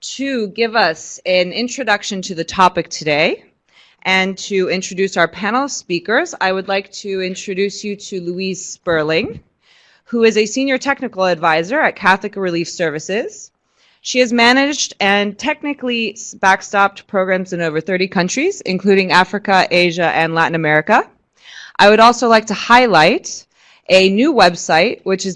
to give us an introduction to the topic today and to introduce our panel speakers, I would like to introduce you to Louise Sperling, who is a senior technical advisor at Catholic Relief Services. She has managed and technically backstopped programs in over 30 countries, including Africa, Asia, and Latin America. I would also like to highlight a new website, which is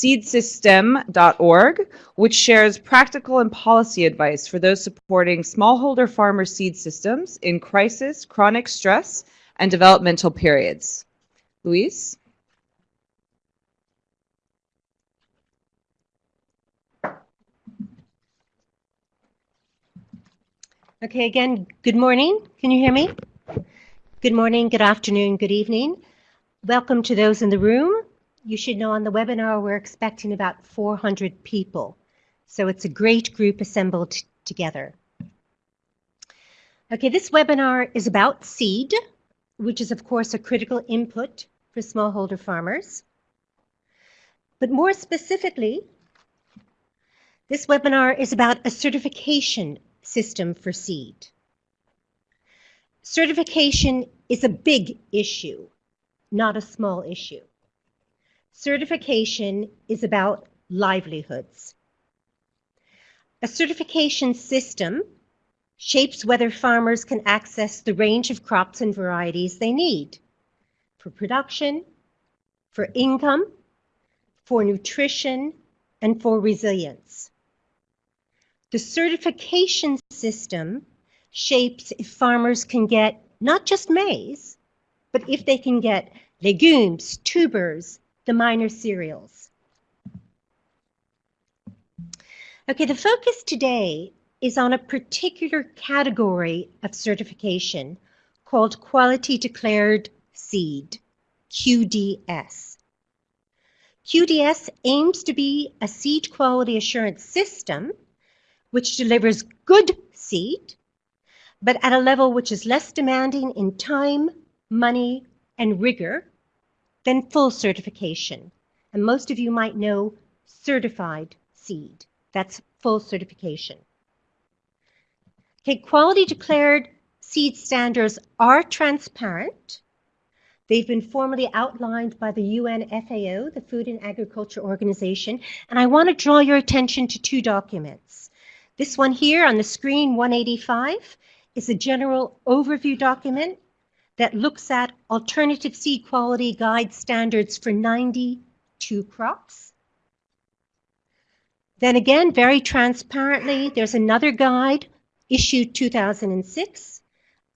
www.seedsystems.seedsystem.org, which shares practical and policy advice for those supporting smallholder farmer seed systems in crisis, chronic stress, and developmental periods. Louise? Okay, again, good morning. Can you hear me? Good morning, good afternoon, good evening. Welcome to those in the room. You should know on the webinar we're expecting about 400 people. So it's a great group assembled together. Okay, this webinar is about seed, which is of course a critical input for smallholder farmers. But more specifically, this webinar is about a certification system for seed. Certification is a big issue, not a small issue. Certification is about livelihoods. A certification system shapes whether farmers can access the range of crops and varieties they need for production, for income, for nutrition, and for resilience. The certification system shapes if farmers can get not just maize, but if they can get legumes, tubers, the minor cereals. Okay, the focus today is on a particular category of certification called Quality Declared Seed, QDS. QDS aims to be a seed quality assurance system which delivers good seed, but at a level which is less demanding in time, money, and rigor than full certification. And most of you might know certified seed. That's full certification. Okay, quality declared seed standards are transparent. They've been formally outlined by the UN FAO, the Food and Agriculture Organization, and I want to draw your attention to two documents. This one here on the screen, 185, is a general overview document that looks at alternative seed quality guide standards for 92 crops. Then again, very transparently, there's another guide issued 2006,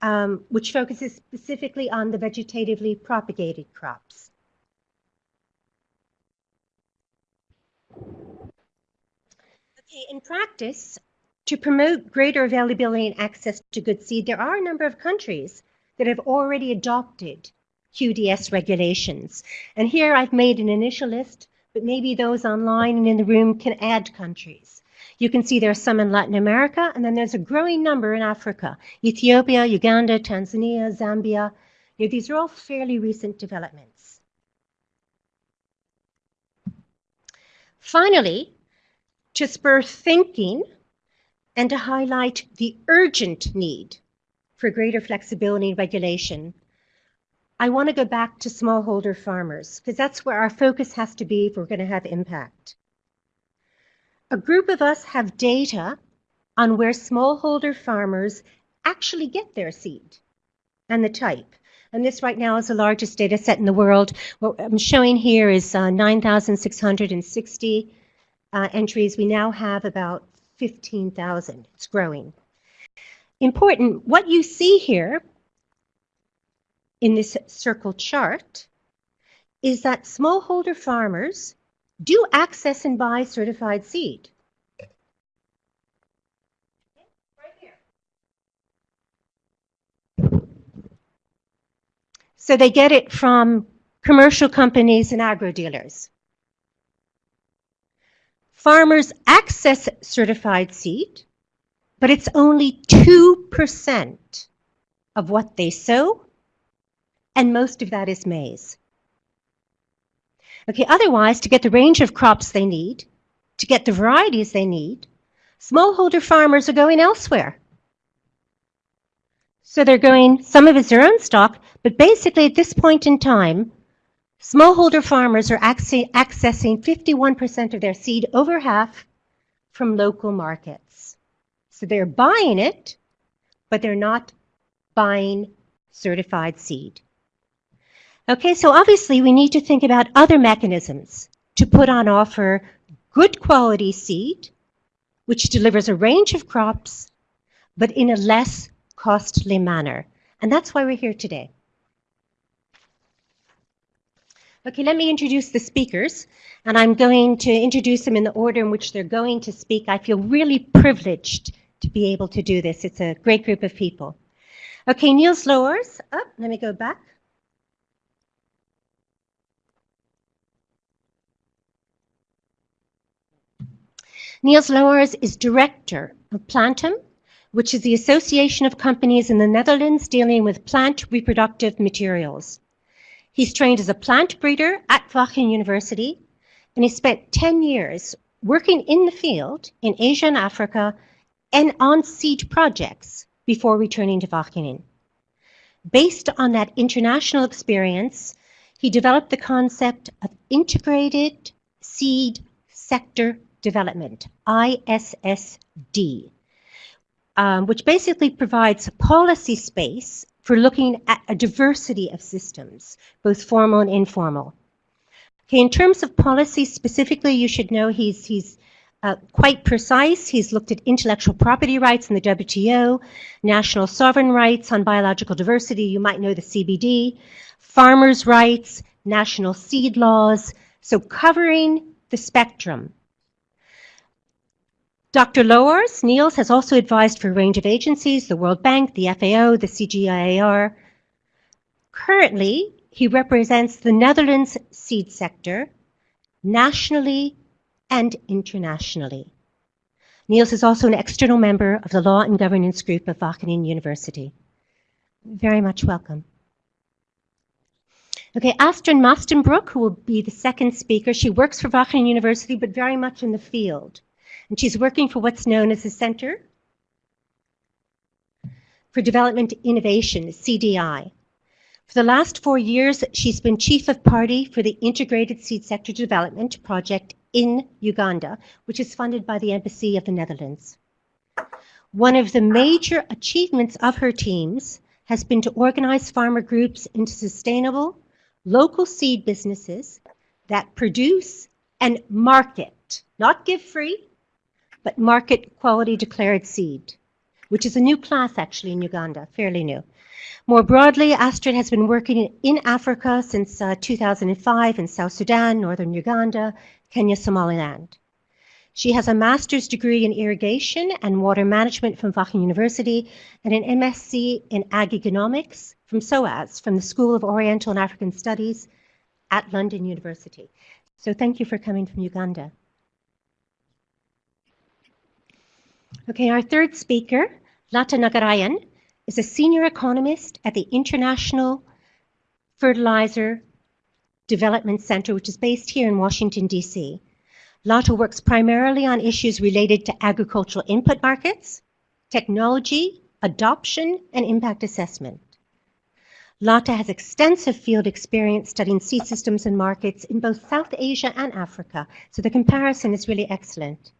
um, which focuses specifically on the vegetatively propagated crops. Okay, in practice, to promote greater availability and access to good seed, there are a number of countries that have already adopted QDS regulations. And here I've made an initial list, but maybe those online and in the room can add countries. You can see there are some in Latin America, and then there's a growing number in Africa. Ethiopia, Uganda, Tanzania, Zambia. You know, these are all fairly recent developments. Finally, to spur thinking and to highlight the urgent need for greater flexibility and regulation, I want to go back to smallholder farmers because that's where our focus has to be if we're going to have impact. A group of us have data on where smallholder farmers actually get their seed and the type. And this right now is the largest data set in the world. What I'm showing here is uh, 9,660 uh, entries. We now have about 15,000. It's growing. Important, what you see here in this circle chart is that smallholder farmers do access and buy certified seed. So they get it from commercial companies and agro dealers. Farmers access certified seed, but it's only 2% of what they sow, and most of that is maize. Okay, otherwise, to get the range of crops they need, to get the varieties they need, smallholder farmers are going elsewhere. So they're going, some of it's their own stock, but basically at this point in time, smallholder farmers are accessing 51% of their seed, over half, from local markets. So they're buying it, but they're not buying certified seed. Okay, so obviously we need to think about other mechanisms to put on offer good quality seed, which delivers a range of crops, but in a less costly manner. And that's why we're here today. Okay, let me introduce the speakers, and I'm going to introduce them in the order in which they're going to speak. I feel really privileged to be able to do this. It's a great group of people. Okay, Niels Louwaars. Oh, let me go back. Niels Louwaars is director of Plantum, which is the association of companies in the Netherlands dealing with plant reproductive materials. He's trained as a plant breeder at Wageningen University, and he spent 10 years working in the field in Asia and Africa and on seed projects before returning to Wageningen. Based on that international experience, he developed the concept of integrated seed sector development, ISSD, um, which basically provides a policy space for looking at a diversity of systems, both formal and informal. Okay, in terms of policy specifically, you should know he's, he's uh, quite precise. He's looked at intellectual property rights in the WTO, national sovereign rights on biological diversity, you might know the CBD, farmers' rights, national seed laws, so covering the spectrum Dr. Louwaars, Niels, has also advised for a range of agencies, the World Bank, the FAO, the CGIAR. Currently, he represents the Netherlands seed sector nationally and internationally. Niels is also an external member of the Law and Governance Group of Wageningen University. Very much welcome. Okay, Astrid Mastenbroek, who will be the second speaker. She works for Wageningen University, but very much in the field and she's working for what's known as the Center for Development Innovation, CDI. For the last four years, she's been chief of party for the Integrated Seed Sector Development Project in Uganda, which is funded by the Embassy of the Netherlands. One of the major achievements of her teams has been to organize farmer groups into sustainable local seed businesses that produce and market, not give free, but market quality declared seed, which is a new class actually in Uganda, fairly new. More broadly, Astrid has been working in Africa since uh, 2005 in South Sudan, northern Uganda, Kenya, Somaliland. She has a master's degree in irrigation and water management from Wageningen University and an MSc in ag economics from SOAS, from the School of Oriental and African Studies at London University. So thank you for coming from Uganda. Okay, our third speaker, Latha Nagarajan, is a senior economist at the International Fertilizer Development Center, which is based here in Washington, D.C. Latha works primarily on issues related to agricultural input markets, technology, adoption, and impact assessment. Latha has extensive field experience studying seed systems and markets in both South Asia and Africa, so the comparison is really excellent.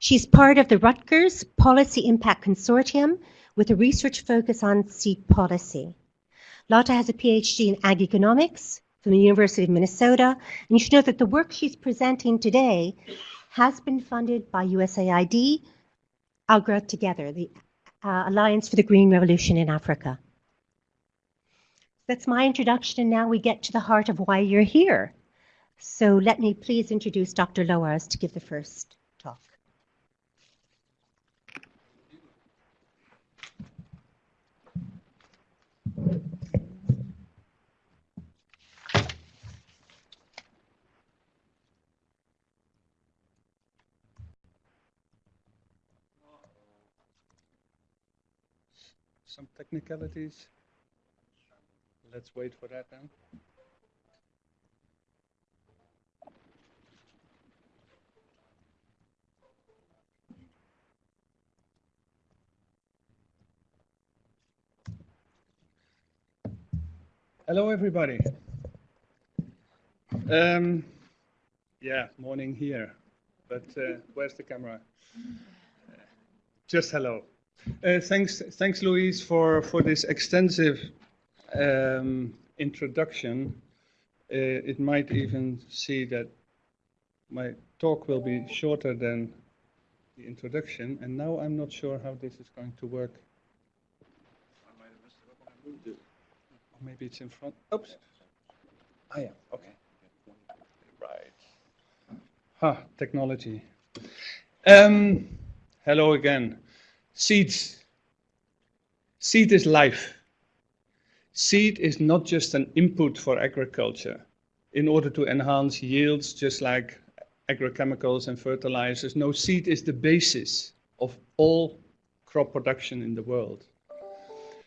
She's part of the Rutgers Policy Impact Consortium with a research focus on seed policy. Latha has a PhD in ag economics from the University of Minnesota, and you should know that the work she's presenting today has been funded by USAID, AGRA Together, the uh, Alliance for the Green Revolution in Africa. That's my introduction, and now we get to the heart of why you're here. So let me please introduce Dr. Louwaars to give the first some technicalities. Let's wait for that then. Hello, everybody. Um, yeah, morning here. But uh, where's the camera? Just hello. Uh, thanks, thanks, Louise, for for this extensive um, introduction. Uh, it might even see that my talk will be shorter than the introduction, and now I'm not sure how this is going to work. Or maybe it's in front. Oops. Ah, yeah. Okay. Right. Ha, technology. Um, hello again. Seeds. Seed is life. Seed is not just an input for agriculture in order to enhance yields, just like agrochemicals and fertilizers. No, seed is the basis of all crop production in the world.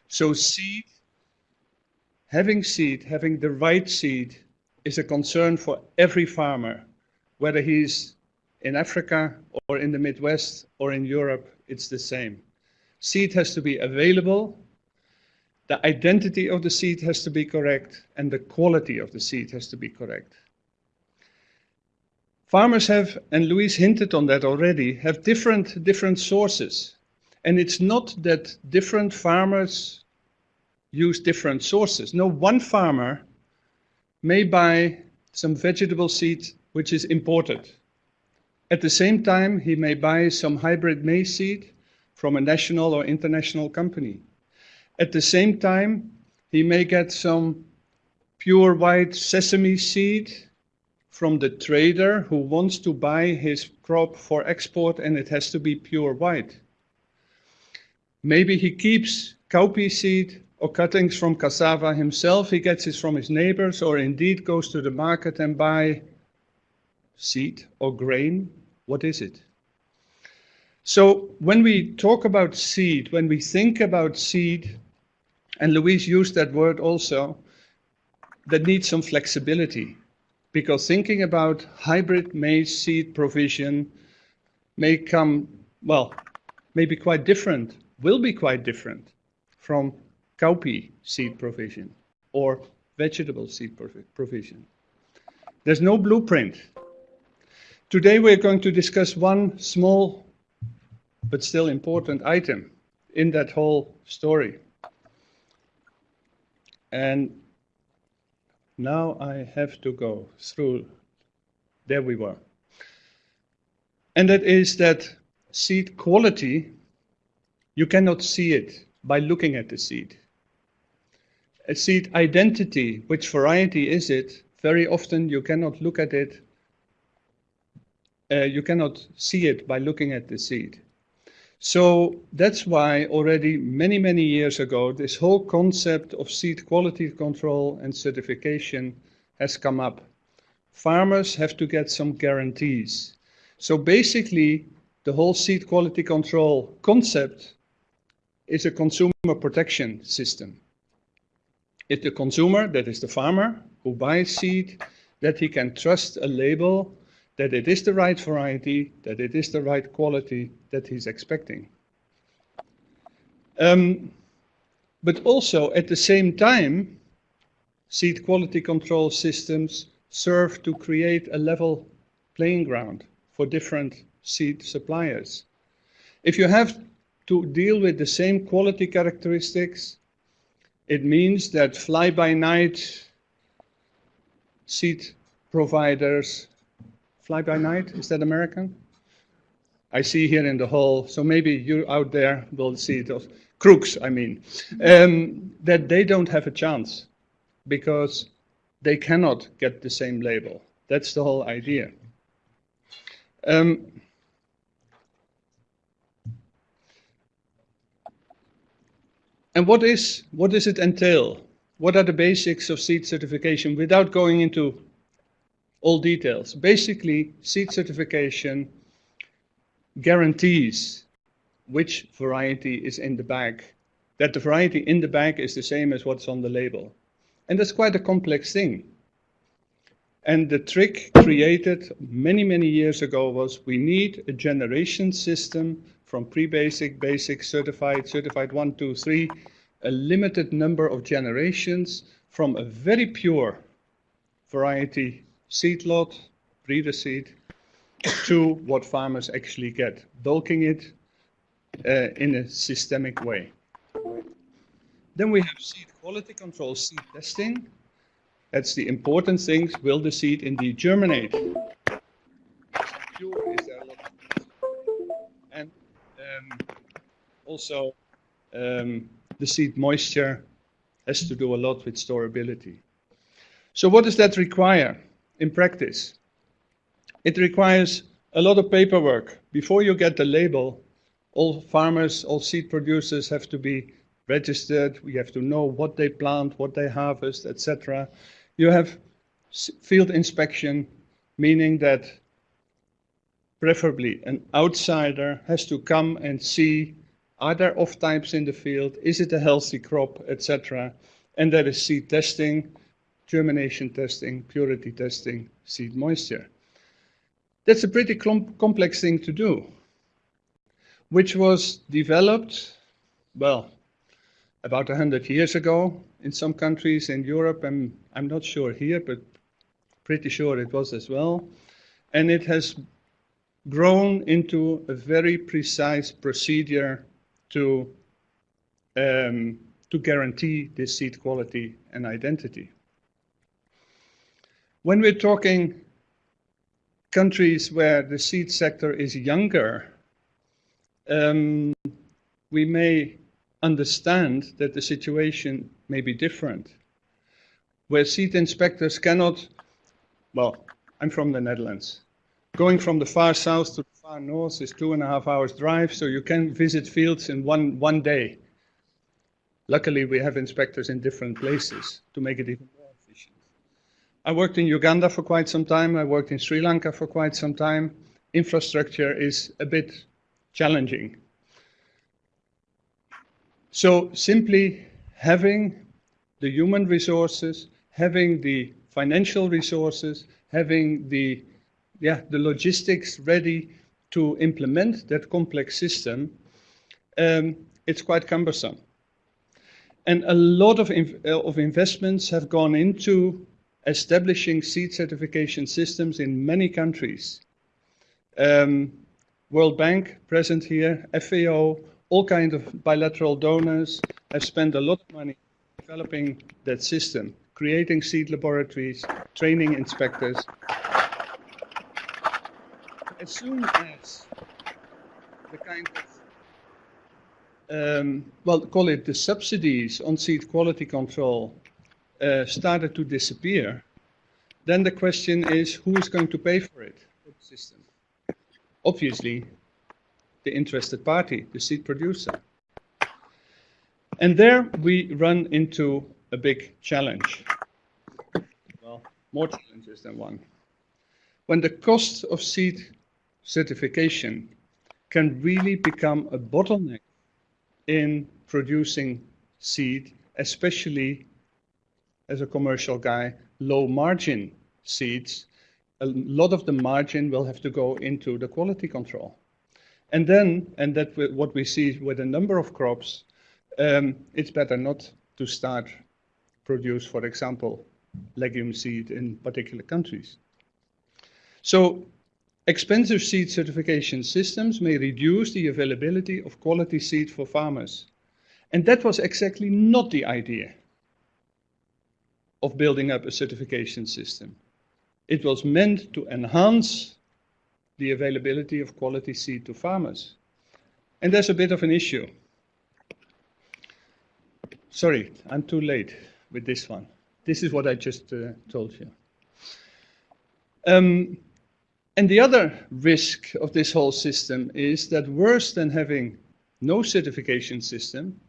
So seed, having seed, having the right seed, is a concern for every farmer, whether he's in Africa or in the Midwest or in Europe, it's the same. Seed has to be available, the identity of the seed has to be correct, and the quality of the seed has to be correct. Farmers have, and Louise hinted on that already, have different, different sources. And it's not that different farmers use different sources. No, one farmer may buy some vegetable seed which is imported. At the same time, he may buy some hybrid maize seed from a national or international company. At the same time, he may get some pure white sesame seed from the trader who wants to buy his crop for export and it has to be pure white. Maybe he keeps cowpea seed or cuttings from cassava himself, he gets it from his neighbors or indeed goes to the market and buy seed or grain. What is it? So when we talk about seed, when we think about seed, and Louise used that word also, that needs some flexibility. Because thinking about hybrid maize seed provision may come, well, may be quite different, will be quite different from cowpea seed provision or vegetable seed provision. There's no blueprint. Today we're going to discuss one small but still important item in that whole story. And now I have to go through, there we were. And that is that seed quality, you cannot see it by looking at the seed. A seed identity, which variety is it, very often you cannot look at it, uh, you cannot see it by looking at the seed. So that's why already many, many years ago, this whole concept of seed quality control and certification has come up. Farmers have to get some guarantees. So basically, the whole seed quality control concept is a consumer protection system. It's the consumer, that is the farmer, who buys seed, that he can trust a label that it is the right variety, that it is the right quality that he's expecting. Um, but also at the same time, seed quality control systems serve to create a level playing ground for different seed suppliers. If you have to deal with the same quality characteristics, it means that fly-by-night seed providers Fly by night, is that American? I see here in the hall, so maybe you out there will see those crooks, I mean, um, that they don't have a chance because they cannot get the same label. That's the whole idea. Um, and what is what does it entail? What are the basics of seed certification without going into all details. Basically, seed certification guarantees which variety is in the bag, that the variety in the bag is the same as what's on the label. And that's quite a complex thing. And the trick created many, many years ago was we need a generation system from pre-basic, basic, certified, certified one, two, three, a limited number of generations from a very pure variety seed lot, breeder seed, to what farmers actually get, bulking it uh, in a systemic way. Then we have seed quality control, seed testing. That's the important things. Will the seed indeed germinate? And um, also um, the seed moisture has to do a lot with storability. So what does that require in practice? It requires a lot of paperwork. Before you get the label, all farmers, all seed producers have to be registered. We have to know what they plant, what they harvest, etc. You have field inspection, meaning that preferably an outsider has to come and see are there off types in the field, is it a healthy crop, etc. And there is seed testing, germination testing, purity testing, seed moisture. That's a pretty complex thing to do, which was developed, well, about 100 years ago in some countries in Europe, and I'm not sure here, but pretty sure it was as well. And it has grown into a very precise procedure to, um, to guarantee this seed quality and identity. When we're talking countries where the seed sector is younger, um, we may understand that the situation may be different. Where seed inspectors cannot, well, I'm from the Netherlands. Going from the far south to the far north is two and a half hours drive, so you can visit fields in one, one day. Luckily, we have inspectors in different places to make it even I worked in Uganda for quite some time. I worked in Sri Lanka for quite some time. Infrastructure is a bit challenging. So simply having the human resources, having the financial resources, having the, yeah, the logistics ready to implement that complex system, um, it's quite cumbersome. And a lot of, of investments have gone into establishing seed certification systems in many countries. Um, World Bank present here, FAO, all kinds of bilateral donors have spent a lot of money developing that system, creating seed laboratories, training inspectors. As soon as the kind of um, well, call it the subsidies on seed quality control uh, started to disappear, then the question is who is going to pay for it, system? Obviously, the interested party, the seed producer. And there we run into a big challenge. Well, more challenges than one. When the cost of seed certification can really become a bottleneck in producing seed, especially as a commercial guy, low margin seeds, a lot of the margin will have to go into the quality control. And then, and that what we see with a number of crops, um, it's better not to start produce, for example, legume seed in particular countries. So expensive seed certification systems may reduce the availability of quality seed for farmers. And that was exactly not the idea of building up a certification system. It was meant to enhance the availability of quality seed to farmers. And there's a bit of an issue. Sorry, I'm too late with this one. This is what I just uh, told you. Um, and the other risk of this whole system is that worse than having no certification system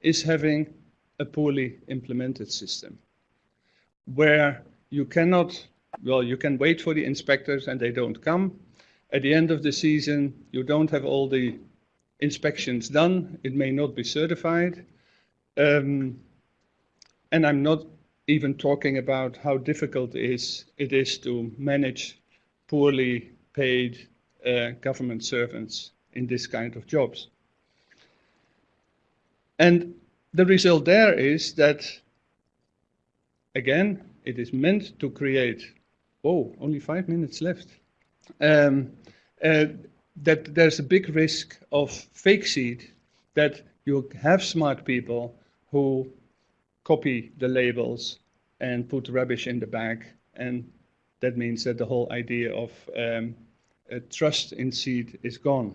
is having a poorly implemented system where you cannot, well, you can wait for the inspectors and they don't come. At the end of the season, you don't have all the inspections done. It may not be certified. Um, and I'm not even talking about how difficult it is, it is to manage poorly paid uh, government servants in this kind of jobs. And the result there is that again, it is meant to create, oh, only five minutes left, um, uh, that there's a big risk of fake seed, that you have smart people who copy the labels and put rubbish in the bag, and that means that the whole idea of um, trust in seed is gone.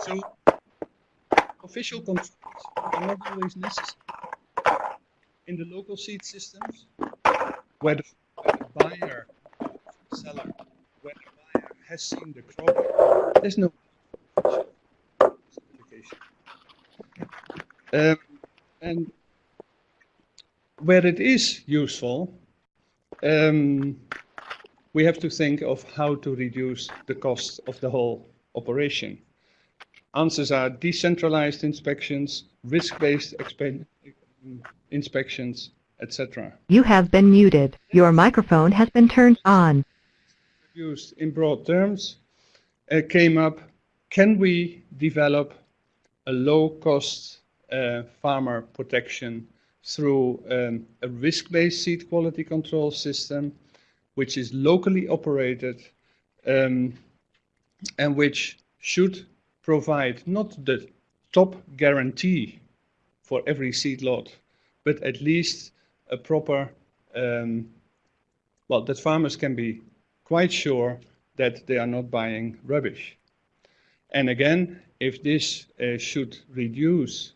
So official controls are not always necessary. In the local seed systems, where the, where the buyer, seller, where the buyer has seen the crop, there's no certification. Um, and where it is useful, um, we have to think of how to reduce the cost of the whole operation. Answers are decentralized inspections, risk-based inspections, etc. You have been muted. Your microphone has been turned on. Used in broad terms, uh, came up, can we develop a low-cost uh, farmer protection through um, a risk-based seed quality control system, which is locally operated um, and which should provide not the top guarantee for every seed lot, but at least a proper, um, well, that farmers can be quite sure that they are not buying rubbish. And again, if this uh, should reduce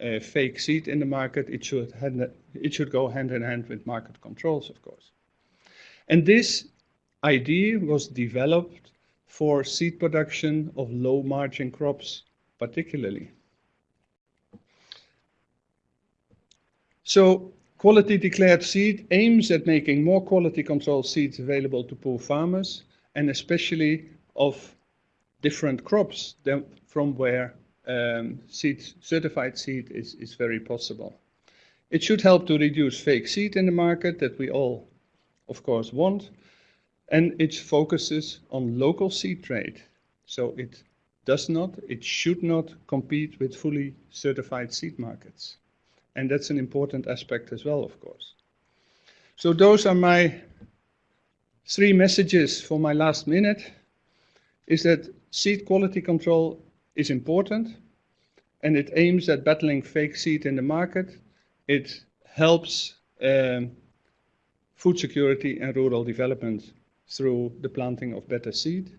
uh, fake seed in the market, it should, hand, it should go hand in hand with market controls, of course. And this idea was developed for seed production of low margin crops particularly. So quality declared seed aims at making more quality control seeds available to poor farmers and especially of different crops than from where um, seed, certified seed is, is very possible. It should help to reduce fake seed in the market that we all, of course, want and it focuses on local seed trade. So it does not, it should not compete with fully certified seed markets. And that's an important aspect as well, of course. So those are my three messages for my last minute, is that seed quality control is important, and it aims at battling fake seed in the market. It helps um, food security and rural development through the planting of better seed.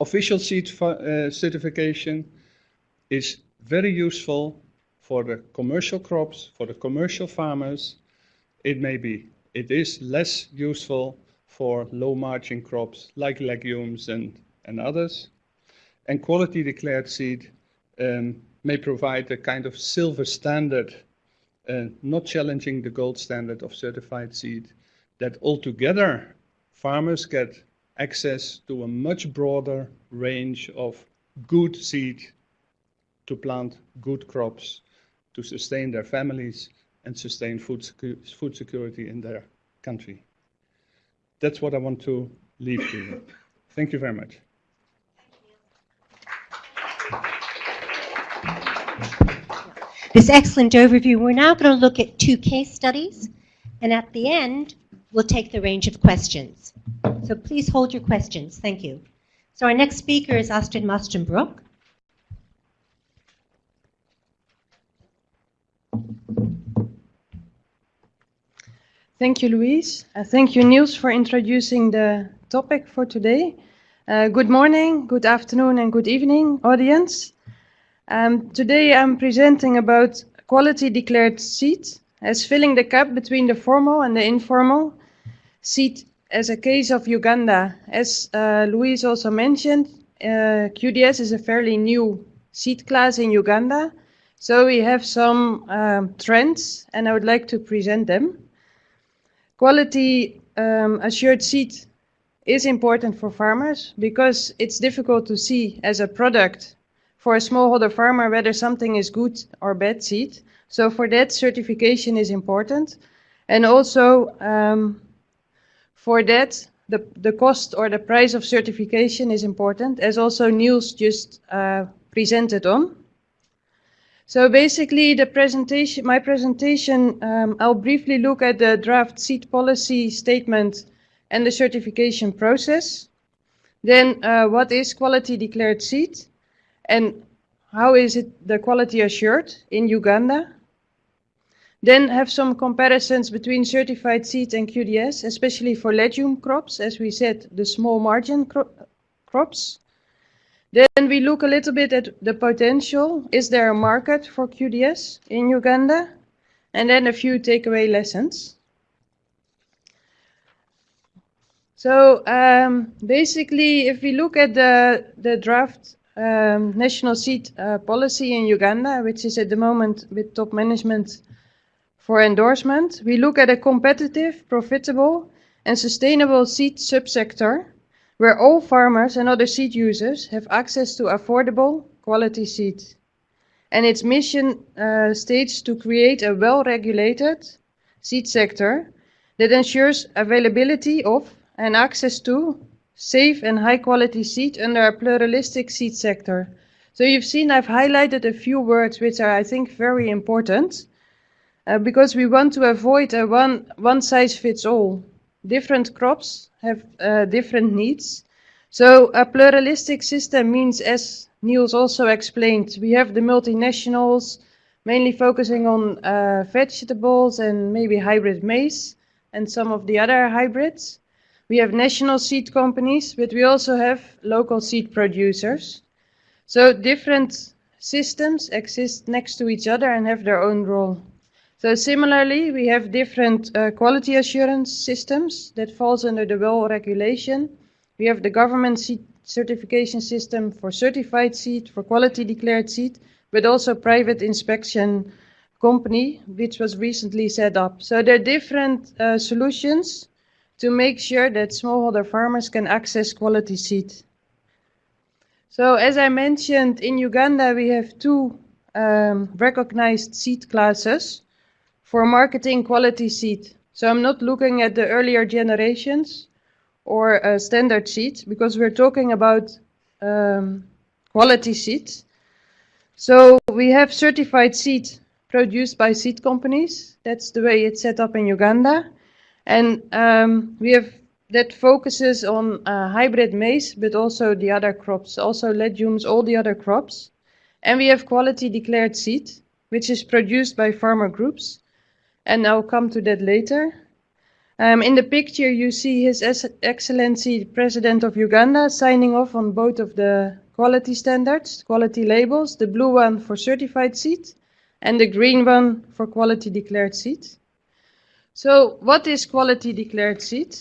Official seed uh, certification is very useful for the commercial crops, for the commercial farmers. It may be, it is less useful for low margin crops like legumes and, and others. And quality declared seed um, may provide a kind of silver standard, uh, not challenging the gold standard of certified seed, that altogether farmers get access to a much broader range of good seed to plant good crops to sustain their families and sustain food, secu food security in their country. That's what I want to leave to you. Thank you very much. This excellent overview. We're now going to look at two case studies, and at the end, we'll take the range of questions. So please hold your questions. Thank you. So our next speaker is Astrid Mastenbroek. Thank you, Louise. Uh, thank you, Niels, for introducing the topic for today. Uh, good morning, good afternoon, and good evening, audience. Um, today I'm presenting about quality declared seed as filling the gap between the formal and the informal seed as a case of Uganda. As uh, Louise also mentioned, uh, QDS is a fairly new seed class in Uganda. So we have some um, trends and I would like to present them. Quality um, assured seed is important for farmers because it's difficult to see as a product for a smallholder farmer whether something is good or bad seed. So for that, certification is important. And also, um, for that, the, the cost or the price of certification is important, as also Niels just uh, presented on. So basically, the presentation, my presentation, um, I'll briefly look at the draft seed policy statement and the certification process. Then, uh, what is quality declared seed, and how is it the quality assured in Uganda? Then have some comparisons between certified seed and QDS, especially for legume crops, as we said, the small margin cro crops. Then we look a little bit at the potential. Is there a market for QDS in Uganda? And then a few takeaway lessons. So um, basically, if we look at the, the draft um, national seed uh, policy in Uganda, which is at the moment with top management for endorsement, we look at a competitive, profitable, and sustainable seed subsector where all farmers and other seed users have access to affordable, quality seed. And its mission uh, states to create a well-regulated seed sector that ensures availability of and access to safe and high-quality seed under a pluralistic seed sector. So you've seen I've highlighted a few words which are, I think, very important uh, because we want to avoid a one, Different crops have uh, different needs. So a pluralistic system means, as Niels also explained, we have the multinationals mainly focusing on uh, vegetables and maybe hybrid maize and some of the other hybrids. We have national seed companies, but we also have local seed producers. So different systems exist next to each other and have their own role. So similarly, we have different uh, quality assurance systems that falls under the WELL regulation. We have the government seed certification system for certified seed, for quality declared seed, but also private inspection company, which was recently set up. So there are different uh, solutions to make sure that smallholder farmers can access quality seed. So as I mentioned, in Uganda we have two um, recognized seed classes for marketing quality seed. So I'm not looking at the earlier generations or uh, standard seed because we're talking about um, quality seed. So we have certified seed produced by seed companies. That's the way it's set up in Uganda. And um, we have that focuses on uh, hybrid maize, but also the other crops, also legumes, all the other crops. And we have quality declared seed, which is produced by farmer groups and I'll come to that later. Um, in the picture, you see His Excellency President of Uganda signing off on both of the quality standards, quality labels, the blue one for certified seed and the green one for quality declared seed. So what is quality declared seed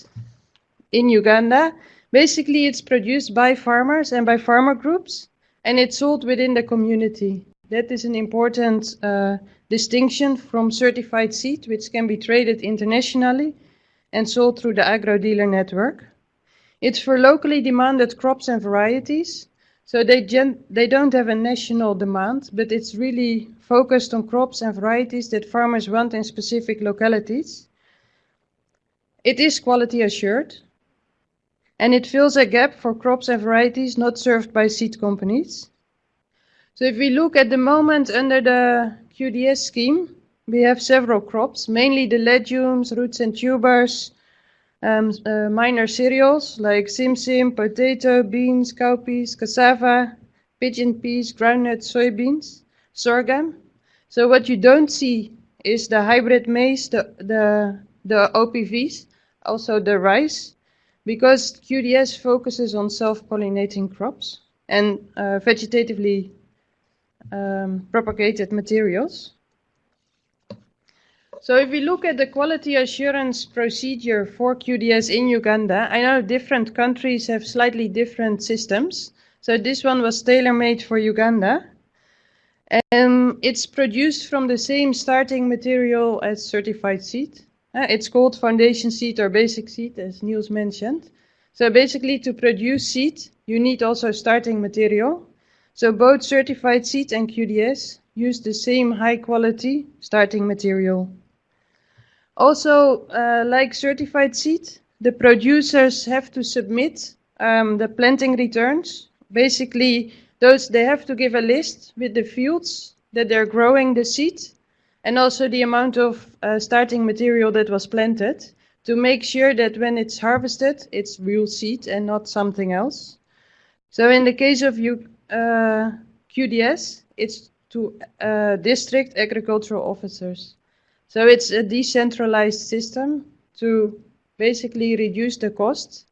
in Uganda? Basically, it's produced by farmers and by farmer groups, and it's sold within the community. That is an important uh, distinction from certified seed, which can be traded internationally and sold through the agro dealer network. It's for locally demanded crops and varieties. So they, they don't have a national demand, but it's really focused on crops and varieties that farmers want in specific localities. It is quality assured, and it fills a gap for crops and varieties not served by seed companies. So if we look at the moment under the QDS scheme, we have several crops, mainly the legumes, roots and tubers, um, uh, minor cereals like simsim, potato, beans, cowpeas, cassava, pigeon peas, groundnuts, soybeans, sorghum. So what you don't see is the hybrid maize, the, the, the OPVs, also the rice, because QDS focuses on self-pollinating crops and uh, vegetatively um, propagated materials. So if we look at the quality assurance procedure for QDS in Uganda, I know different countries have slightly different systems. So this one was tailor-made for Uganda. And it's produced from the same starting material as certified seed. Uh, it's called foundation seed or basic seed, as Niels mentioned. So basically to produce seed, you need also starting material. So both certified seed and QDS use the same high quality starting material. Also, uh, like certified seed, the producers have to submit um, the planting returns. Basically, those they have to give a list with the fields that they're growing the seed and also the amount of uh, starting material that was planted to make sure that when it's harvested, it's real seed and not something else. So in the case of you, uh, QDS, it's to uh, district agricultural officers. So it's a decentralized system to basically reduce the costs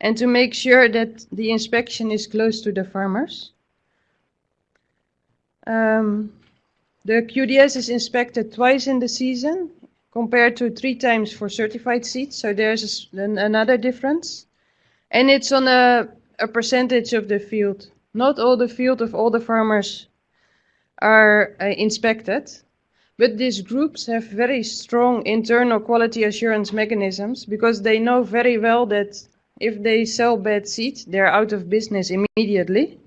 and to make sure that the inspection is close to the farmers. Um, the QDS is inspected twice in the season compared to three times for certified seeds, so there's an, another difference. And it's on a, a percentage of the field. Not all the field of all the farmers are uh, inspected, but these groups have very strong internal quality assurance mechanisms because they know very well that if they sell bad seed, they're out of business immediately.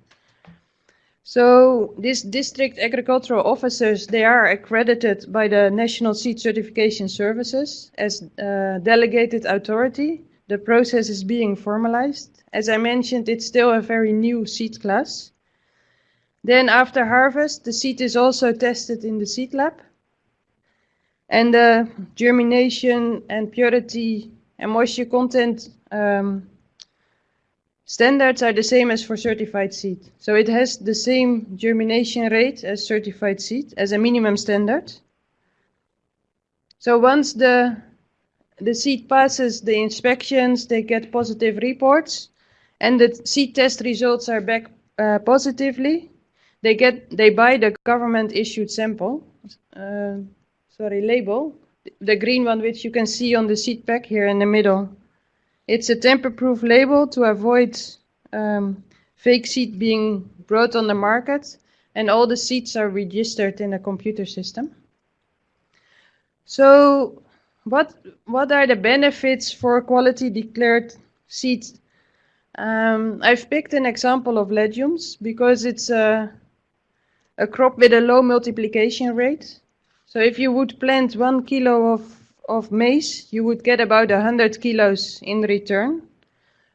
So these district agricultural officers, they are accredited by the National Seed Certification Services as uh, delegated authority. The process is being formalized. As I mentioned, it's still a very new seed class. Then after harvest, the seed is also tested in the seed lab. And the germination and purity and moisture content um, standards are the same as for certified seed. So it has the same germination rate as certified seed as a minimum standard. So once the the seed passes the inspections, they get positive reports, and the seed test results are back uh, positively. They get they buy the government issued sample, uh, sorry label, the green one which you can see on the seed pack here in the middle. It's a tamper-proof label to avoid um, fake seed being brought on the market, and all the seeds are registered in a computer system. So, what what are the benefits for quality declared seeds? Um, I've picked an example of legumes because it's a a crop with a low multiplication rate. So if you would plant one kilo of of maize, you would get about 100 kilos in return.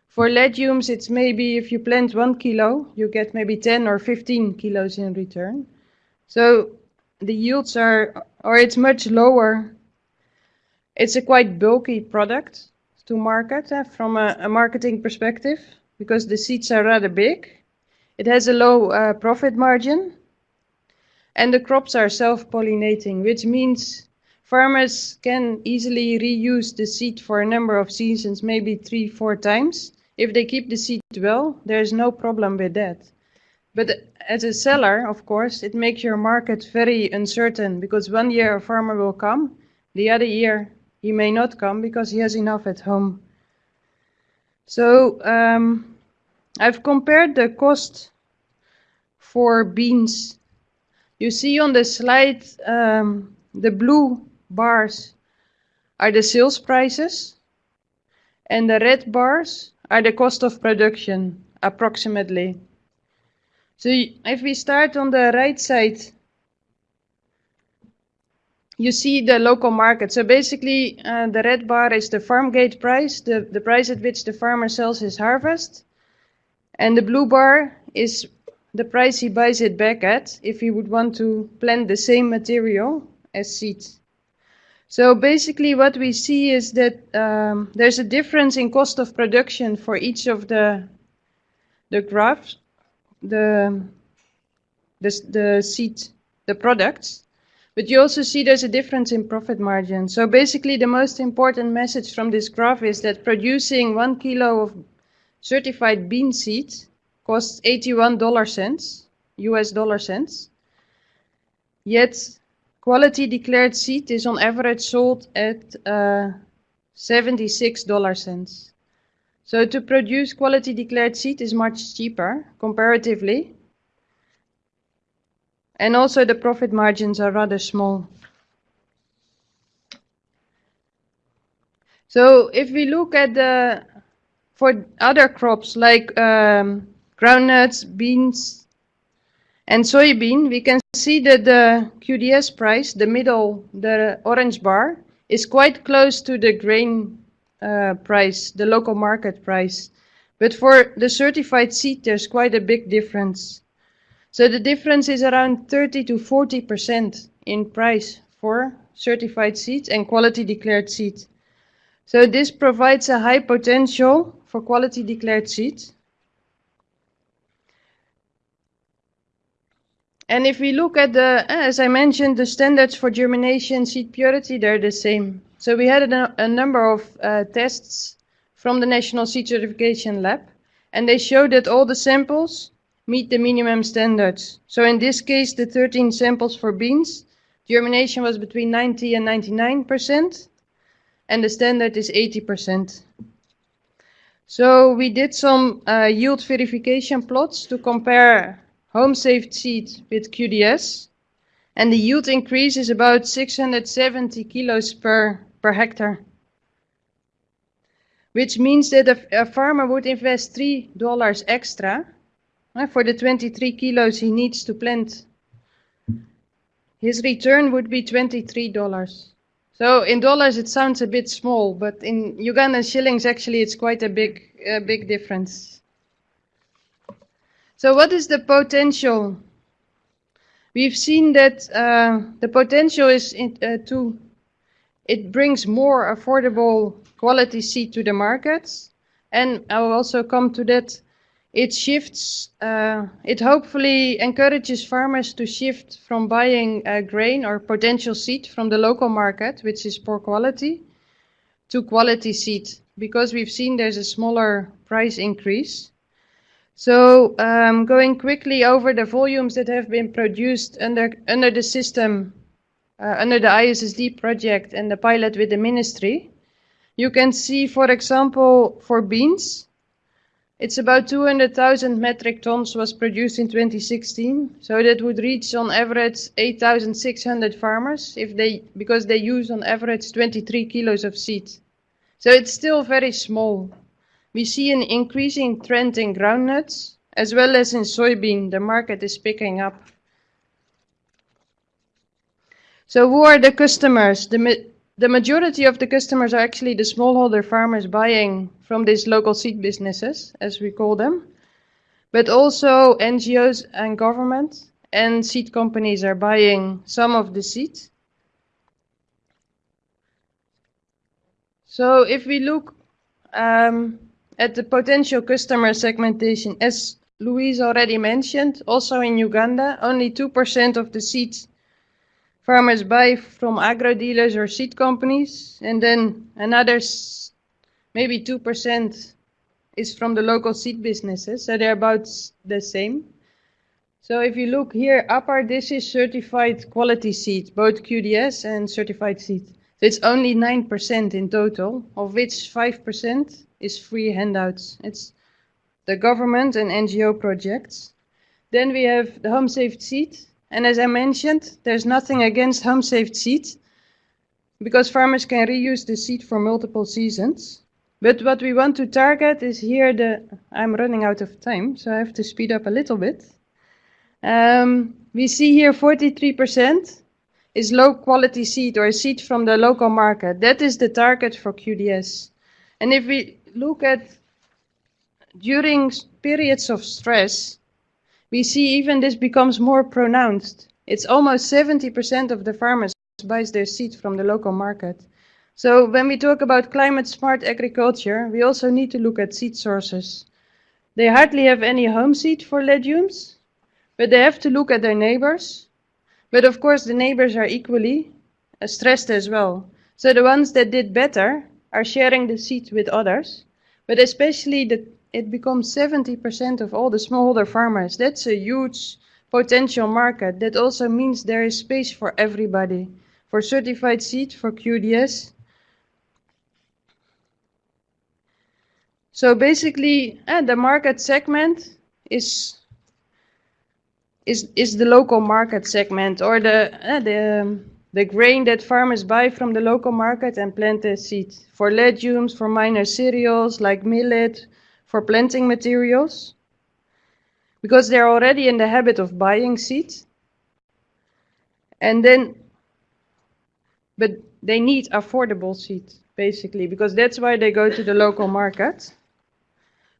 For legumes, it's maybe if you plant one kilo, you get maybe 10 or 15 kilos in return. So the yields are, or it's much lower. It's a quite bulky product to market uh, from a, a, marketing perspective because the seeds are rather big. It has a low uh, profit margin and the crops are self-pollinating, which means Farmers can easily reuse the seed for a number of seasons, maybe three, four times. If they keep the seed well, there's no problem with that. But as a seller, of course, it makes your market very uncertain because one year a farmer will come, the other year he may not come because he has enough at home. So um, I've compared the cost for beans. You see on the slide um, the blue bars are the sales prices and the red bars are the cost of production approximately. So if we start on the right side, you see the local market. So basically uh, the red bar is the farm gate price, the, the price at which the farmer sells his harvest. And the blue bar is the price he buys it back at if he would want to plant the same material as seeds. So basically what we see is that um, there's a difference in cost of production for each of the the graphs, the, the, the seed, the products. But you also see there's a difference in profit margin. So basically the most important message from this graph is that producing one kilo of certified bean seed costs 81 dollar cents, US dollar cents. Yet Quality declared seed is on average sold at uh, 76 dollar cents. So to produce quality declared seed is much cheaper comparatively. And also the profit margins are rather small. So if we look at the, for other crops like um, groundnuts, beans, and soybean, we can see that the QDS price, the middle, the orange bar, is quite close to the grain uh, price, the local market price. But for the certified seed, there's quite a big difference. So the difference is around 30 to 40% in price for certified seeds and quality declared seeds. So this provides a high potential for quality declared seeds. And if we look at the, as I mentioned, the standards for germination, seed purity, they're the same. So we had a, a number of uh, tests from the National Seed Certification Lab, and they showed that all the samples meet the minimum standards. So in this case, the 13 samples for beans, germination was between 90 and 99%, and the standard is 80%. So we did some uh, yield verification plots to compare home saved seed with QDS, and the yield increase is about 670 kilos per, per hectare. Which means that a, a farmer would invest $3 extra for the 23 kilos he needs to plant. His return would be $23. So in dollars it sounds a bit small, but in Ugandan shillings actually it's quite a big, a big difference. So what is the potential? We've seen that uh, the potential is in, uh, to, it brings more affordable quality seed to the markets. And I will also come to that. It shifts, uh, it hopefully encourages farmers to shift from buying uh, grain or potential seed from the local market, which is poor quality, to quality seed, because we've seen there's a smaller price increase. So um, going quickly over the volumes that have been produced under, under the system, uh, under the ISSD project and the pilot with the ministry, you can see, for example, for beans, it's about 200,000 metric tons was produced in 2016. So that would reach on average 8,600 farmers if they, because they use on average 23 kilos of seed. So it's still very small. We see an increasing trend in groundnuts, as well as in soybean. The market is picking up. So who are the customers? The, the majority of the customers are actually the smallholder farmers buying from these local seed businesses, as we call them. But also NGOs and government and seed companies are buying some of the seed. So if we look um, at the potential customer segmentation, as Louise already mentioned, also in Uganda, only 2% of the seeds farmers buy from agro dealers or seed companies, and then another maybe 2% is from the local seed businesses, so they're about the same. So if you look here, upper, this is certified quality seed, both QDS and certified seed. So it's only 9% in total, of which 5% is free handouts. It's the government and NGO projects. Then we have the home saved seed. And as I mentioned, there's nothing against home saved seed because farmers can reuse the seed for multiple seasons. But what we want to target is here the, I'm running out of time, so I have to speed up a little bit. Um, we see here 43% is low quality seed or seed from the local market. That is the target for QDS. And if we look at during periods of stress, we see even this becomes more pronounced. It's almost 70% of the farmers buys their seed from the local market. So when we talk about climate smart agriculture, we also need to look at seed sources. They hardly have any home seed for legumes, but they have to look at their neighbors. But of course, the neighbors are equally stressed as well. So the ones that did better are sharing the seed with others. But especially the, it becomes 70% of all the smallholder farmers. That's a huge potential market. That also means there is space for everybody. For certified seed, for QDS. So basically, uh, the market segment is is is the local market segment or the uh, the um, the grain that farmers buy from the local market and plant the seed. For legumes, for minor cereals like millet, for planting materials. Because they're already in the habit of buying seed. And then, but they need affordable seed, basically, because that's why they go to the local market.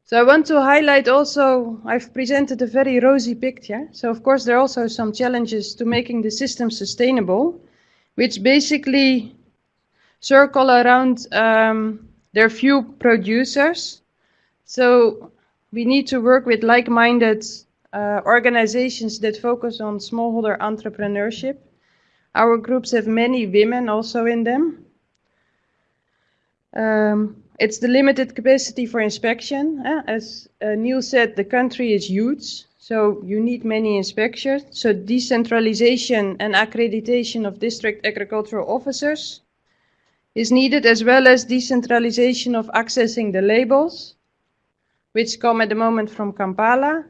So I want to highlight also, I've presented a very rosy picture. So of course there are also some challenges to making the system sustainable, which basically circle around um, there are few producers. So we need to work with like-minded uh, organizations that focus on smallholder entrepreneurship. Our groups have many women also in them. Um, it's the limited capacity for inspection. Uh, as uh, Neil said, the country is huge, so you need many inspectors. So decentralization and accreditation of district agricultural officers is needed as well as decentralization of accessing the labels, which come at the moment from Kampala,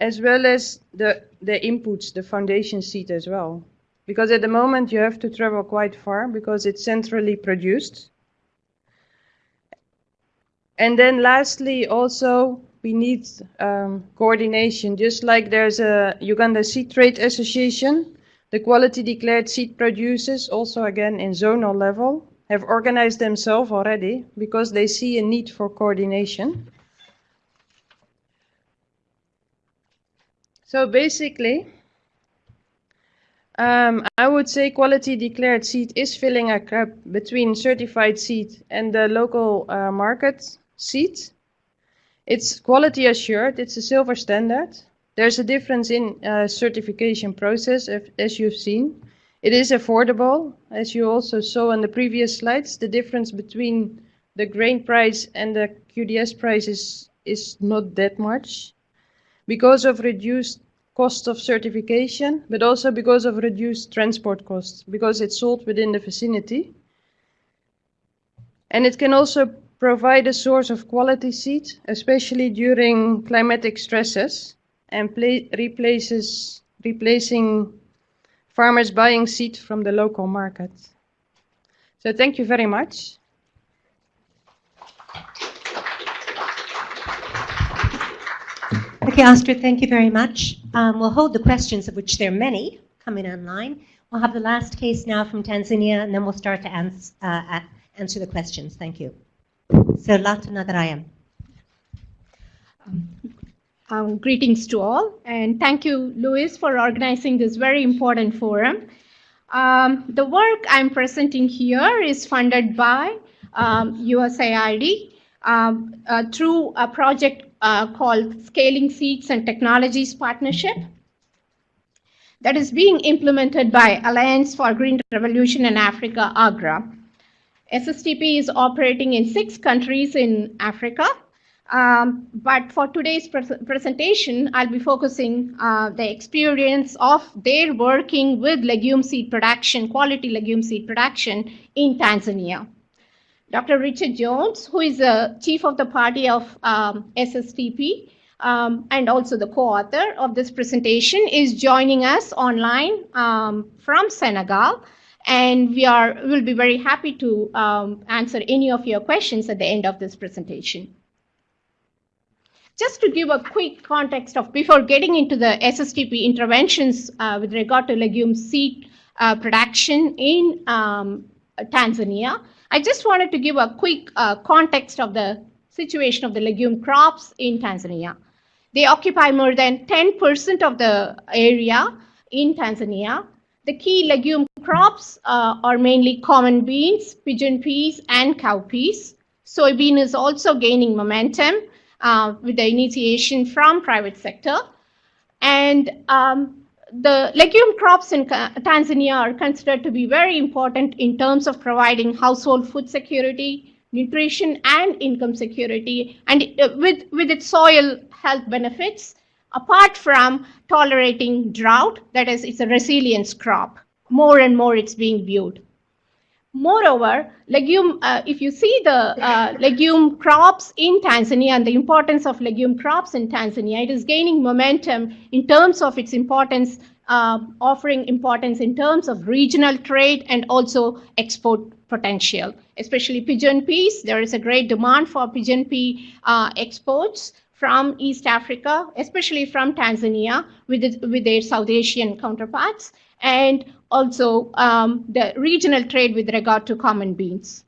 as well as the, the inputs, the foundation seed as well. Because at the moment you have to travel quite far because it's centrally produced. And then lastly, also, we need um, coordination. Just like there's a Uganda Seed Trade Association, the quality declared seed producers, also again in zonal level, have organized themselves already because they see a need for coordination. So basically, um, I would say quality declared seed is filling a gap between certified seed and the local uh, market seed. It's quality assured, it's a silver standard. There's a difference in uh, certification process, as you've seen. It is affordable, as you also saw in the previous slides. The difference between the grain price and the QDS price is, is not that much. Because of reduced cost of certification, but also because of reduced transport costs, because it's sold within the vicinity. And it can also provide a source of quality seed, especially during climatic stresses, and replaces replacing farmers buying seed from the local market. So thank you very much. Okay, Astrid, thank you very much. Um, we'll hold the questions, of which there are many, coming online. We'll have the last case now from Tanzania, and then we'll start to ans uh, answer the questions. Thank you. So Latha. Um, um, greetings to all, and thank you, Louis, for organizing this very important forum. Um, the work I'm presenting here is funded by um, USAID um, uh, through a project uh, called Scaling Seeds and Technologies Partnership that is being implemented by Alliance for Green Revolution in Africa, AGRA. SSTP is operating in six countries in Africa. Um, but for today's pre presentation, I'll be focusing uh, the experience of their working with legume seed production, quality legume seed production in Tanzania. Dr. Richard Jones, who is the chief of the party of um, SSTP, um, and also the co-author of this presentation, is joining us online um, from Senegal and we are will be very happy to um, answer any of your questions at the end of this presentation. Just to give a quick context of before getting into the SSTP interventions uh, with regard to legume seed uh, production in um, Tanzania, I just wanted to give a quick uh, context of the situation of the legume crops in Tanzania. They occupy more than 10% of the area in Tanzania the key legume crops uh, are mainly common beans, pigeon peas, and cowpeas. Soybean is also gaining momentum uh, with the initiation from private sector. And um, the legume crops in Tanzania are considered to be very important in terms of providing household food security, nutrition, and income security, and uh, with, with its soil health benefits, apart from tolerating drought, that is, it's a resilience crop. More and more it's being viewed. Moreover, legume, uh, if you see the uh, legume crops in Tanzania and the importance of legume crops in Tanzania, it is gaining momentum in terms of its importance, uh, offering importance in terms of regional trade and also export potential, especially pigeon peas. There is a great demand for pigeon pea uh, exports from East Africa, especially from Tanzania with, it, with their South Asian counterparts, and also um, the regional trade with regard to common beans.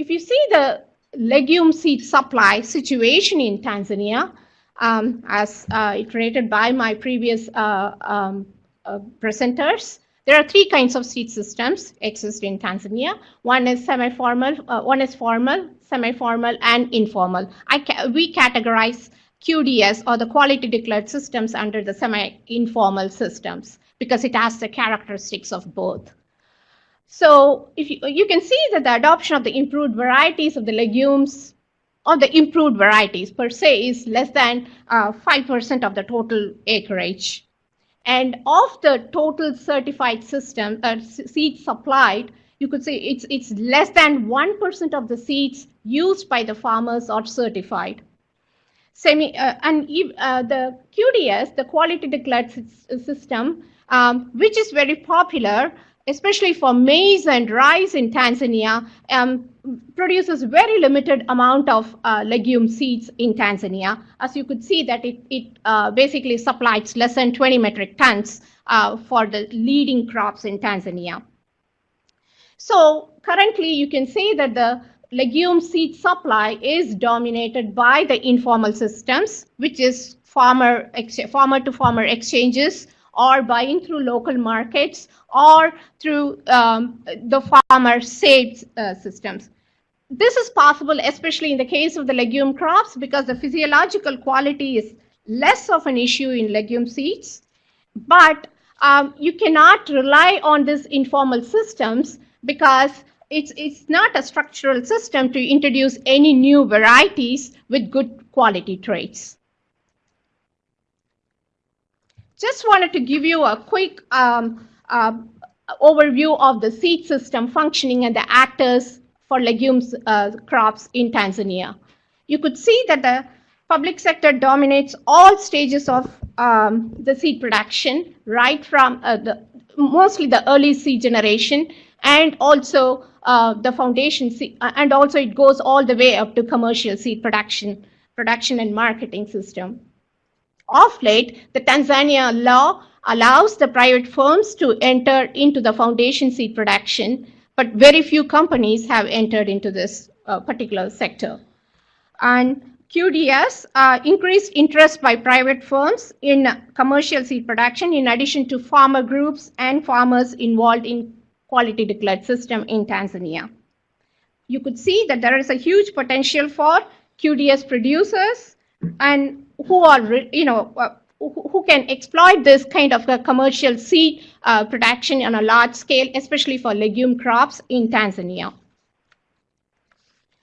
if you see the legume seed supply situation in Tanzania, um, as uh, iterated by my previous uh, um, uh, presenters, there are three kinds of seed systems exist in Tanzania. One is semi-formal, uh, one is formal, semi-formal, and informal. Ca we categorize QDS or the quality declared systems under the semi-informal systems because it has the characteristics of both. So if you, you can see that the adoption of the improved varieties of the legumes or the improved varieties per se is less than 5% uh, of the total acreage. And of the total certified system, uh, seeds supplied, you could say it's, it's less than 1% of the seeds used by the farmers are certified. Semi, uh, and uh, the QDS, the quality declared system, um, which is very popular, especially for maize and rice in Tanzania, um, produces very limited amount of uh, legume seeds in Tanzania. As you could see that it, it uh, basically supplies less than 20 metric tons uh, for the leading crops in Tanzania. So currently you can say that the legume seed supply is dominated by the informal systems, which is farmer, farmer to farmer exchanges or buying through local markets or through um, the farmer saved uh, systems. This is possible, especially in the case of the legume crops, because the physiological quality is less of an issue in legume seeds. But um, you cannot rely on these informal systems because it's, it's not a structural system to introduce any new varieties with good quality traits. Just wanted to give you a quick um, uh, overview of the seed system functioning and the actors for legumes uh, crops in Tanzania. You could see that the public sector dominates all stages of um, the seed production, right from uh, the mostly the early seed generation and also uh, the foundation seed, uh, and also it goes all the way up to commercial seed production, production and marketing system. Of late, the Tanzania law allows the private firms to enter into the foundation seed production, but very few companies have entered into this uh, particular sector. And QDS uh, increased interest by private firms in commercial seed production in addition to farmer groups and farmers involved in quality declared system in Tanzania. You could see that there is a huge potential for QDS producers and who are, you know, uh, who can exploit this kind of a commercial seed uh, production on a large scale, especially for legume crops in Tanzania.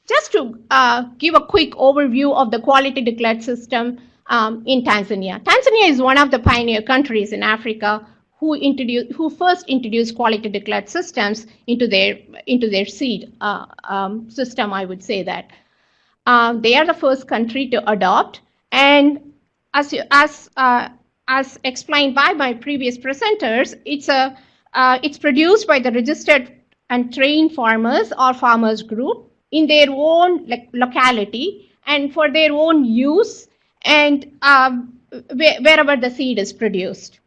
Just to uh, give a quick overview of the quality declared system um, in Tanzania. Tanzania is one of the pioneer countries in Africa who introduced, who first introduced quality declared systems into their into their seed uh, um, system. I would say that um, they are the first country to adopt, and as, as, uh, as explained by my previous presenters, it's, a, uh, it's produced by the registered and trained farmers or farmers group in their own like, locality and for their own use and um, wherever the seed is produced.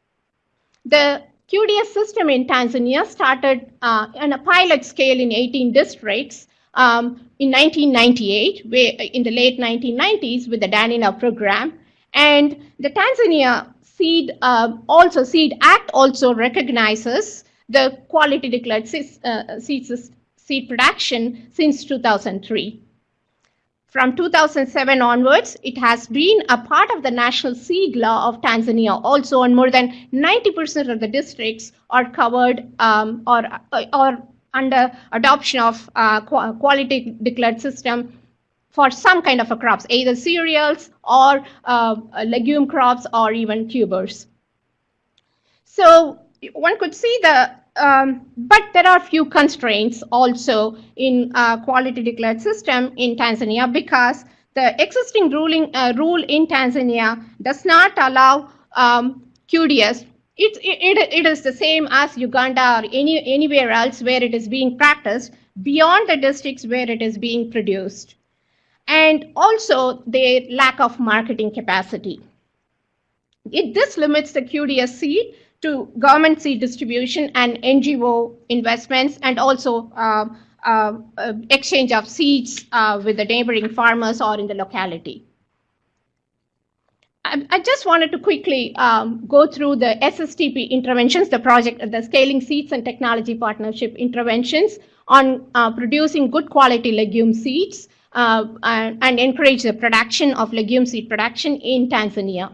The QDS system in Tanzania started uh, on a pilot scale in 18 districts um, in 1998, where, in the late 1990s with the DANIDA program. And the Tanzania Seed uh, also Seed Act also recognizes the quality declared uh, seed, seed production since 2003. From 2007 onwards, it has been a part of the national seed law of Tanzania also, and more than 90% of the districts are covered um, or, or under adoption of uh, quality declared system for some kind of a crops, either cereals or uh, legume crops or even tubers. So one could see the, um, but there are few constraints also in quality declared system in Tanzania because the existing ruling uh, rule in Tanzania does not allow um, QDS. It, it, it is the same as Uganda or any, anywhere else where it is being practiced beyond the districts where it is being produced and also the lack of marketing capacity. It, this limits the QDS seed to government seed distribution and NGO investments and also uh, uh, uh, exchange of seeds uh, with the neighboring farmers or in the locality. I, just wanted to quickly um, go through the SSTP interventions, the project, the Scaling Seeds and Technology Partnership interventions on uh, producing good quality legume seeds and encourage the production of legume seed production in Tanzania.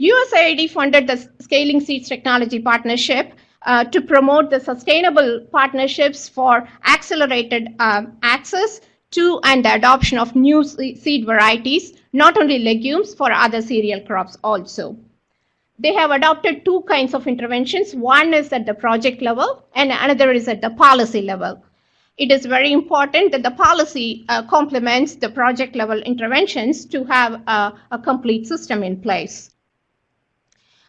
USAID funded the Scaling Seeds Technology Partnership uh, to promote the sustainable partnerships for accelerated um, access to and the adoption of new seed varieties, not only legumes, for other cereal crops also. They have adopted two kinds of interventions. One is at the project level and another is at the policy level. It is very important that the policy uh, complements the project level interventions to have a, a complete system in place.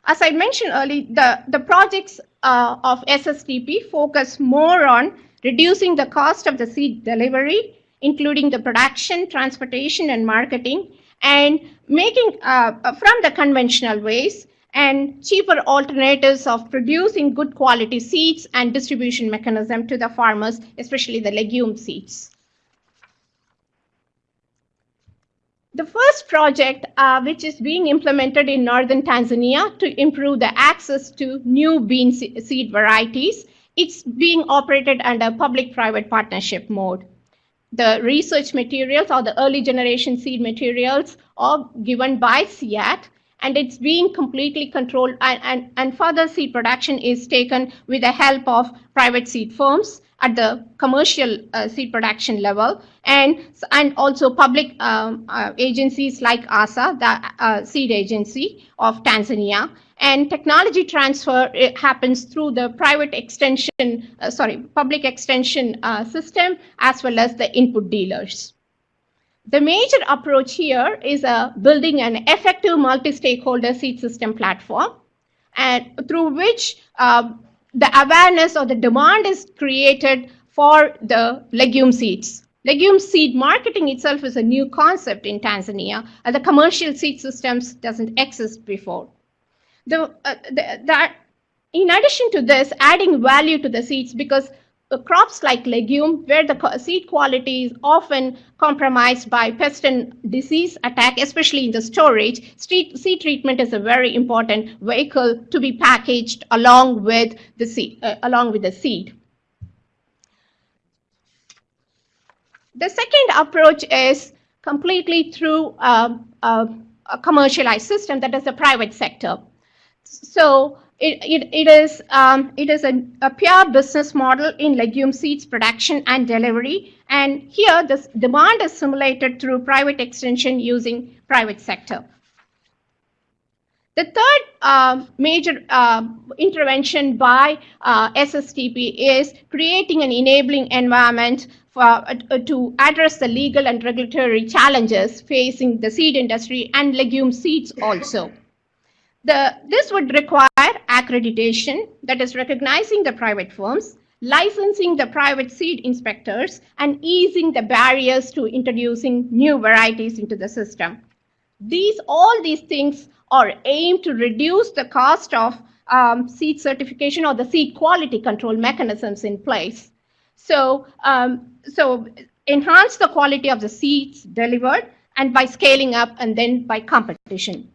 As I mentioned earlier, the, the projects uh, of SSTP focus more on reducing the cost of the seed delivery, including the production, transportation, and marketing, and making uh, from the conventional ways and cheaper alternatives of producing good quality seeds and distribution mechanism to the farmers, especially the legume seeds. The first project, uh, which is being implemented in northern Tanzania to improve the access to new bean seed varieties, it's being operated under public-private partnership mode. The research materials or the early generation seed materials are given by CIAT and it's being completely controlled and, and, and further seed production is taken with the help of private seed firms at the commercial uh, seed production level and, and also public um, uh, agencies like ASA, the uh, seed agency of Tanzania. And technology transfer happens through the private extension, uh, sorry, public extension uh, system as well as the input dealers. The major approach here is uh, building an effective multi-stakeholder seed system platform and through which the awareness or the demand is created for the legume seeds. Legume seed marketing itself is a new concept in Tanzania, and the commercial seed systems doesn't exist before. The, uh, the, that, in addition to this, adding value to the seeds because crops like legume, where the seed quality is often compromised by pest and disease attack, especially in the storage, seed, seed treatment is a very important vehicle to be packaged along with the seed. Uh, along with the seed. The second approach is completely through uh, uh, a commercialized system that is the private sector. So it, it, it is, um, it is a, a pure business model in legume seeds production and delivery. And here, the demand is simulated through private extension using private sector. The third uh, major uh, intervention by uh, SSTP is creating an enabling environment for, uh, to address the legal and regulatory challenges facing the seed industry and legume seeds also. The, this would require accreditation, that is recognizing the private firms, licensing the private seed inspectors, and easing the barriers to introducing new varieties into the system. These, all these things are aimed to reduce the cost of um, seed certification or the seed quality control mechanisms in place. So, um, so enhance the quality of the seeds delivered and by scaling up and then by competition.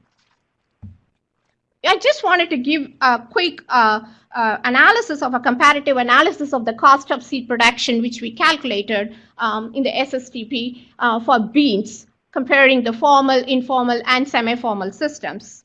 I just wanted to give a quick uh, uh, analysis of a comparative analysis of the cost of seed production, which we calculated um, in the SSTP uh, for beans, comparing the formal, informal, and semi-formal systems.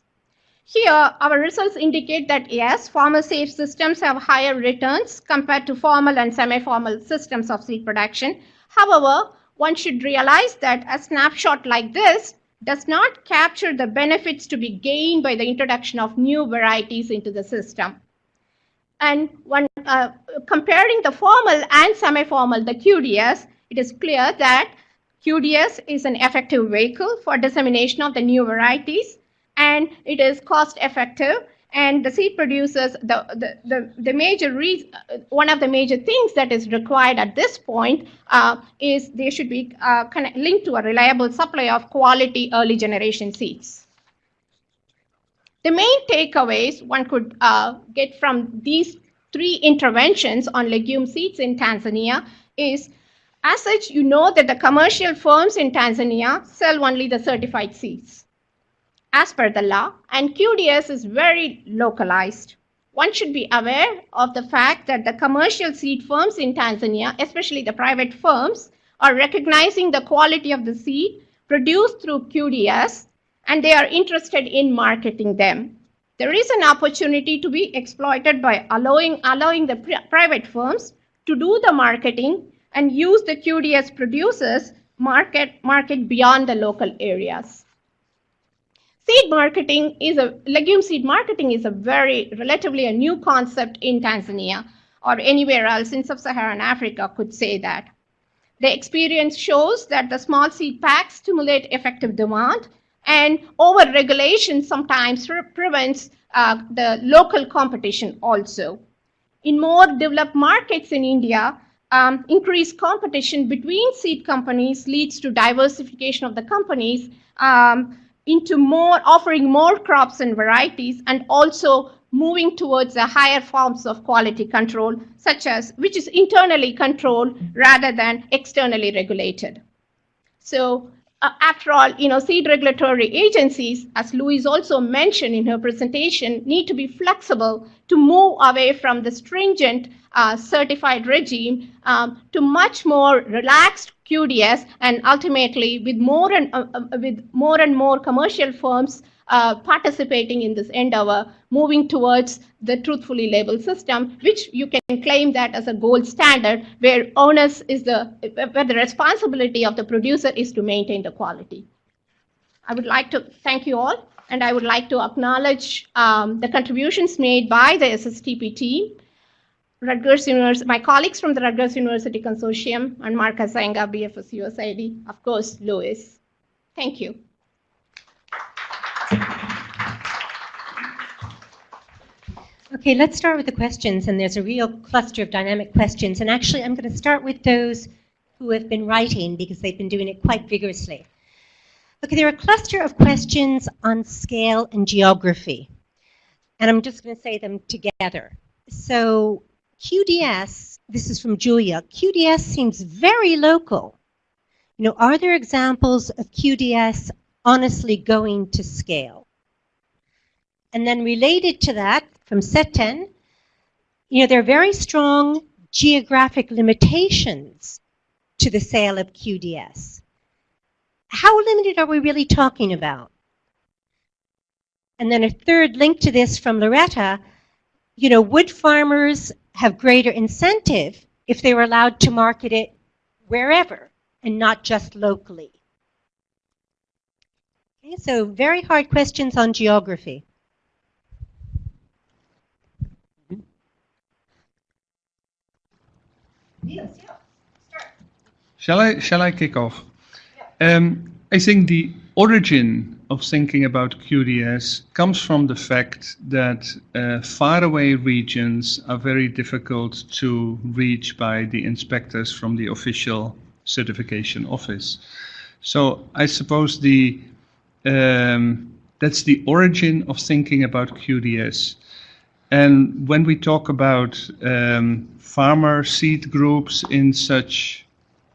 Here, our results indicate that yes, formal safe systems have higher returns compared to formal and semi-formal systems of seed production. However, one should realize that a snapshot like this does not capture the benefits to be gained by the introduction of new varieties into the system. And when uh, comparing the formal and semi-formal, the QDS, it is clear that QDS is an effective vehicle for dissemination of the new varieties and it is cost effective and the seed producers, the, the, the, the major reason, one of the major things that is required at this point uh, is they should be uh, linked to a reliable supply of quality early generation seeds. The main takeaways one could uh, get from these three interventions on legume seeds in Tanzania is as such, you know that the commercial firms in Tanzania sell only the certified seeds as per the law, and QDS is very localized. One should be aware of the fact that the commercial seed firms in Tanzania, especially the private firms, are recognizing the quality of the seed produced through QDS and they are interested in marketing them. There is an opportunity to be exploited by allowing, allowing the pri- private firms to do the marketing and use the QDS producers market, market beyond the local areas. Seed marketing is a legume seed marketing is a very relatively a new concept in Tanzania or anywhere else in sub-Saharan Africa could say that. The experience shows that the small seed packs stimulate effective demand and over-regulation sometimes pre- prevents uh, the local competition also. In more developed markets in India, um, increased competition between seed companies leads to diversification of the companies um, into more offering more crops and varieties and also moving towards the higher forms of quality control such as which is internally controlled rather than externally regulated. So uh, after all you know seed regulatory agencies as louise also mentioned in her presentation need to be flexible to move away from the stringent uh, certified regime um, to much more relaxed QDS, and ultimately with more and uh, uh, with more and more commercial firms uh, participating in this endeavor, moving towards the truthfully labeled system, which you can claim that as a gold standard, where onus is the where the responsibility of the producer is to maintain the quality. I would like to thank you all, and I would like to acknowledge um, the contributions made by the SSTP team. Rutgers University, my colleagues from the Rutgers University Consortium, and Mark Huisenga, BFS USAID, of course, Louis. Thank you. Okay, let's start with the questions, and there's a real cluster of dynamic questions. And actually, I'm going to start with those who have been writing because they've been doing it quite vigorously. Okay, there are a cluster of questions on scale and geography, and I'm just going to say them together. So, QDS, this is from Julia, QDS seems very local. You know, are there examples of QDS honestly going to scale? And then related to that, from Seten, you know, there are very strong geographic limitations to the sale of QDS. How limited are we really talking about? And then a third link to this from Loretta, you know, would farmers have greater incentive if they were allowed to market it wherever and not just locally? Okay, so very hard questions on geography. Shall I, shall I kick off? Um, I think the origin of thinking about QDS comes from the fact that uh, faraway regions are very difficult to reach by the inspectors from the official certification office. So I suppose the um, that's the origin of thinking about QDS. And when we talk about um, farmer seed groups in such,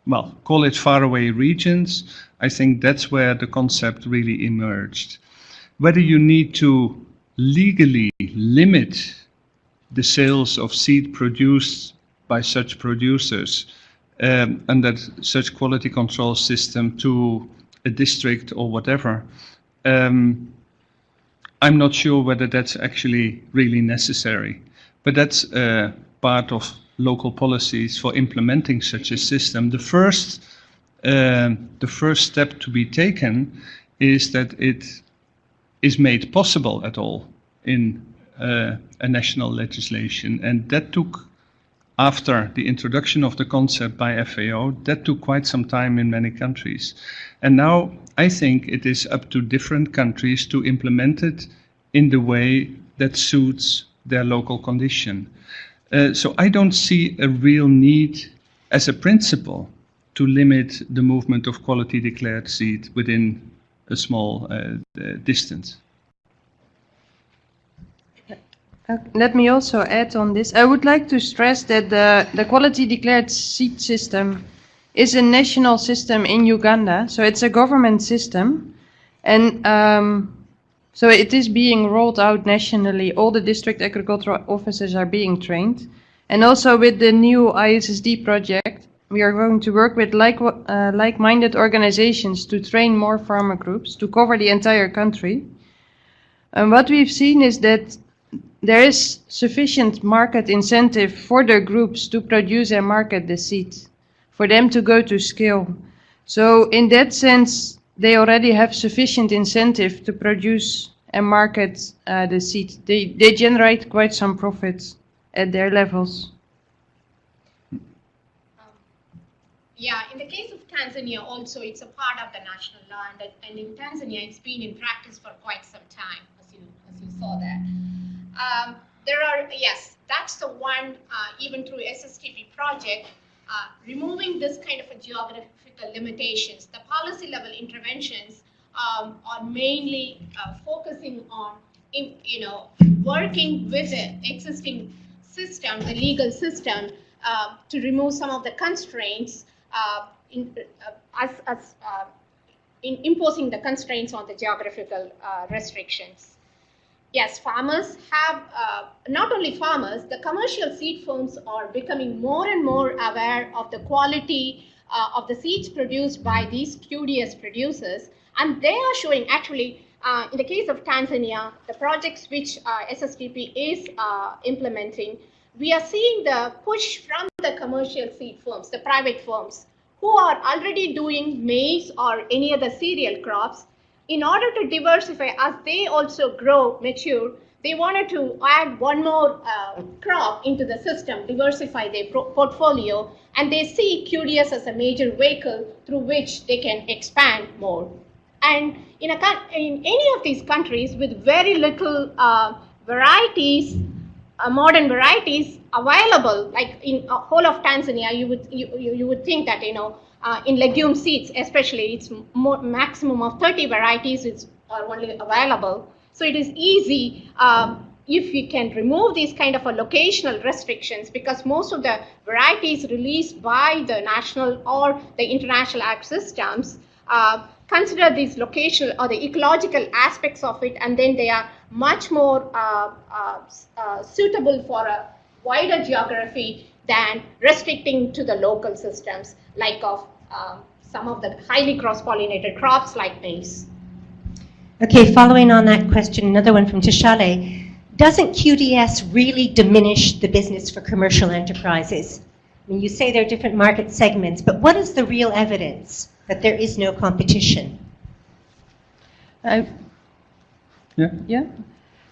well, call it faraway regions, I think that's where the concept really emerged. Whether you need to legally limit the sales of seed produced by such producers um, under such quality control system to a district or whatever, um, I'm not sure whether that's actually really necessary. But that's uh, part of local policies for implementing such a system. The first, uh, the first step to be taken is that it is made possible at all in uh, a national legislation. And that took, after the introduction of the concept by FAO, that took quite some time in many countries. And now I think it is up to different countries to implement it in the way that suits their local condition. Uh, so I don't see a real need as a principle to limit the movement of quality declared seed within a small uh, distance. Uh, Let me also add on this. I would like to stress that the, the quality declared seed system is a national system in Uganda, so it's a government system. And um, so it is being rolled out nationally. All the district agricultural officers are being trained. And also with the new ISSD project, we are going to work with like, uh, like-minded organizations to train more farmer groups to cover the entire country. And what we've seen is that there is sufficient market incentive for the groups to produce and market the seed, for them to go to scale. So in that sense, they already have sufficient incentive to produce and market uh, the seed. They, they generate quite some profits at their levels. Yeah, in the case of Tanzania also, it's a part of the national law, and, and in Tanzania, it's been in practice for quite some time, as you, as you saw that. Um, there are, yes, that's the one, uh, even through SSTP project, uh, removing this kind of a geographical limitations. The policy level interventions um, are mainly uh, focusing on, you know, working with the existing system, the legal system, uh, to remove some of the constraints uh, in, uh, as, as uh, in imposing the constraints on the geographical uh, restrictions. Yes, farmers have, uh, not only farmers, the commercial seed firms are becoming more and more aware of the quality uh, of the seeds produced by these QDS producers. And they are showing actually, uh, in the case of Tanzania, the projects which uh, is uh, implementing, we are seeing the push from the commercial seed firms, the private firms, who are already doing maize or any other cereal crops in order to diversify as they also grow mature they wanted to add one more uh, crop into the system diversify their portfolio and they see qds as a major vehicle through which they can expand more. And in a in any of these countries with very little uh, varieties uh, modern varieties available like in uh, whole of tanzania you would you, you, you would think that you know uh, in legume seeds especially it's more, maximum of 30 varieties is are only available so it is easy um, if we can remove these kind of a locational restrictions because most of the varieties released by the national or the international ag systems uh, consider these locational or the ecological aspects of it and then they are much more uh, uh, uh, suitable for a wider geography than restricting to the local systems like of um, some of the highly cross-pollinated crops like maize. Okay, following on that question, another one from Tishale. Doesn't QDS really diminish the business for commercial enterprises? I mean, you say there are different market segments, but what is the real evidence that there is no competition? I, Yeah. Yeah.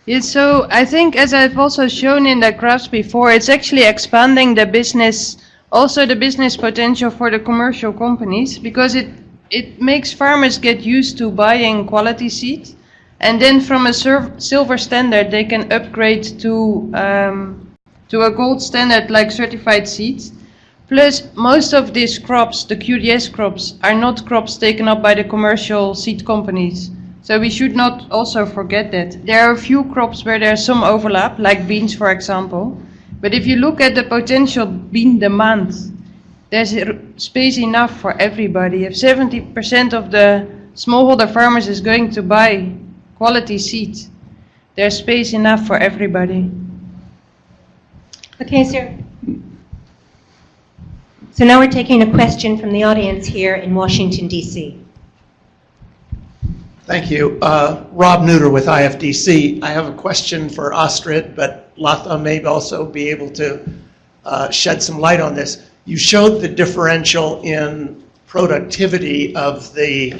Yeah, so I think as I've also shown in the graphs before, it's actually expanding the business, also the business potential for the commercial companies, because it, it makes farmers get used to buying quality seed. And then from a silver standard, they can upgrade to, um, to a gold standard like certified seeds. Plus, most of these crops, the QDS crops, are not crops taken up by the commercial seed companies. So we should not also forget that. There are a few crops where there's some overlap, like beans, for example. But if you look at the potential bean demand, there's space enough for everybody. If 70% of the smallholder farmers is going to buy quality seed, there's space enough for everybody. Okay, sir. So now we're taking a question from the audience here in Washington, D.C. Thank you. Uh, Rob Neuter with IFDC. I have a question for Astrid, but Latha may also be able to uh, shed some light on this. You showed the differential in productivity of the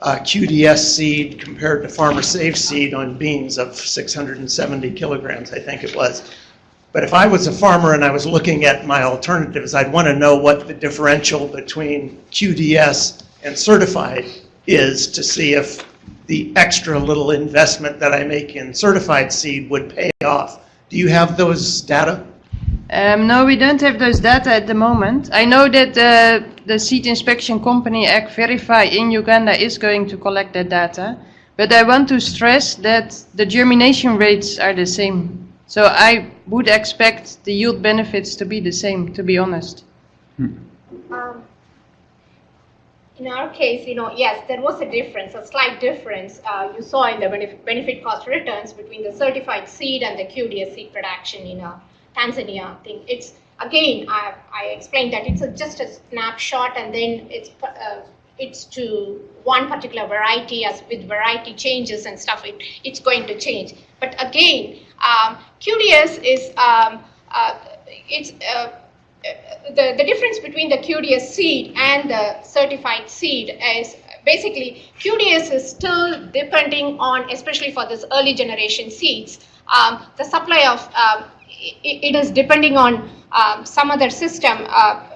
uh, QDS seed compared to Farmer Saved seed on beans of 670 kilograms, I think it was. But if I was a farmer and I was looking at my alternatives, I'd want to know what the differential between QDS and certified is to see if the extra little investment that I make in certified seed would pay off. Do you have those data? Um, no, we don't have those data at the moment. I know that the, the seed inspection company Ag Verify in Uganda is going to collect that data, but I want to stress that the germination rates are the same. So I would expect the yield benefits to be the same, to be honest. Um, In our case, you know, yes, there was a difference, a slight difference uh, you saw in the benefit, benefit cost returns between the certified seed and the QDS seed production in uh, Tanzania thing. It's again, I, I explained that it's a, just a snapshot, and then it's uh, it's to one particular variety as with variety changes and stuff. It, it's going to change. But again, um, QDS is um, uh, it's. Uh, the, the difference between the QDS seed and the certified seed is basically QDS is still depending on, especially for this early generation seeds, um, the supply of, um, it, is depending on um, some other system. Uh,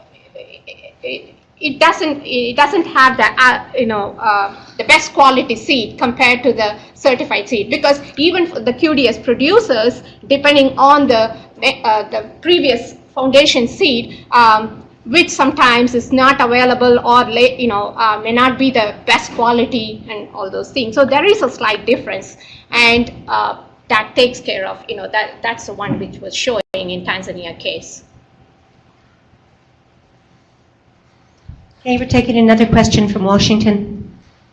it, it doesn't it doesn't have the uh, you know uh, the best quality seed compared to the certified seed because even for the QDS producers depending on the uh, the previous foundation seed, um, which sometimes is not available or you know uh, may not be the best quality and all those things. So there is a slight difference, and uh, that takes care of you know that that's the one which was showing in Tanzania case. Okay, we're taking another question from Washington.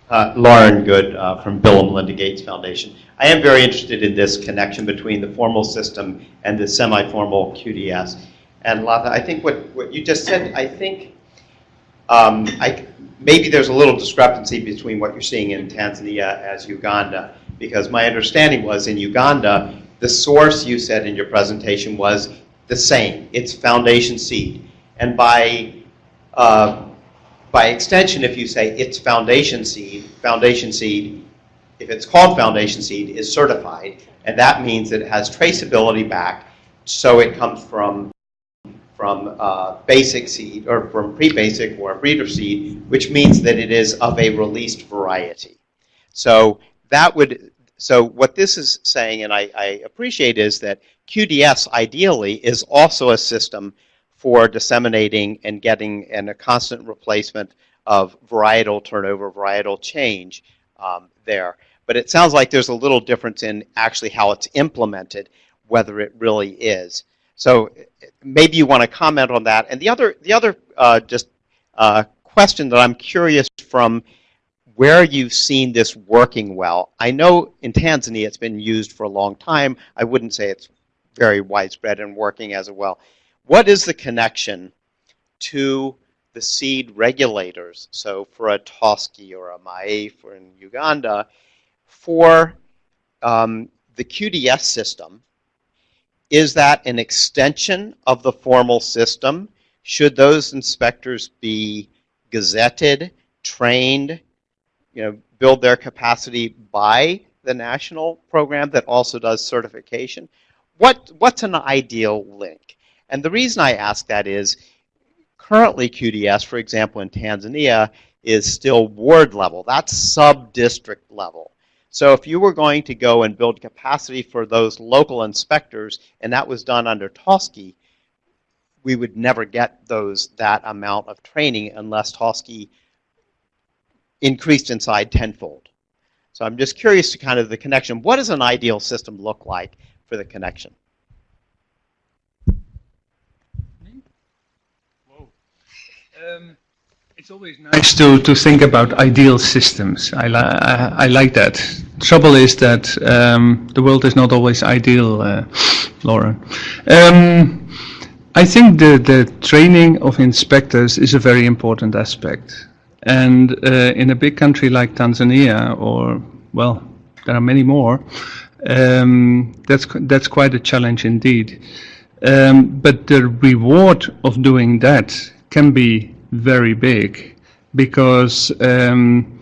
Uh, Lauren Good uh, from Bill and Melinda Gates Foundation. I am very interested in this connection between the formal system and the semi-formal QDS. And Latha, I think what, what you just said, I think um, I, maybe there's a little discrepancy between what you're seeing in Tanzania as Uganda, because my understanding was in Uganda, the source you said in your presentation was the same. It's foundation seed. And by uh, by extension, if you say it's foundation seed, foundation seed, if it's called foundation seed, is certified, and that means that it has traceability back, so it comes from from uh, basic seed or from pre-basic or breeder seed, which means that it is of a released variety. So that would so what this is saying, and I, I appreciate, is that QDS ideally is also a system for disseminating and getting and a constant replacement of varietal turnover, varietal change um, there. But it sounds like there's a little difference in actually how it's implemented, whether it really is. So maybe you want to comment on that. And the other, the other uh, just uh, question that I'm curious from where you've seen this working well. I know in Tanzania it's been used for a long time. I wouldn't say it's very widespread and working as well. What is the connection to the seed regulators? So for a TOSCI or a MAAIF or in Uganda, for um, the QDS system, is that an extension of the formal system? Should those inspectors be gazetted, trained, you know, build their capacity by the national program that also does certification? What, what's an ideal link? And the reason I ask that is currently QDS, for example, in Tanzania, is still ward level. That's sub-district level. So if you were going to go and build capacity for those local inspectors, and that was done under TOSCI, we would never get those that amount of training unless TOSCI increased inside tenfold. So I'm just curious to kind of the connection. What does an ideal system look like for the connection? Um, it's always nice to, to think about ideal systems. I, li I, I like that. Trouble is that um, the world is not always ideal, uh, Lauren. Um, I think the, the training of inspectors is a very important aspect. And uh, in a big country like Tanzania, or, well, there are many more, um, that's, that's quite a challenge indeed. Um, but the reward of doing that can be very big because um,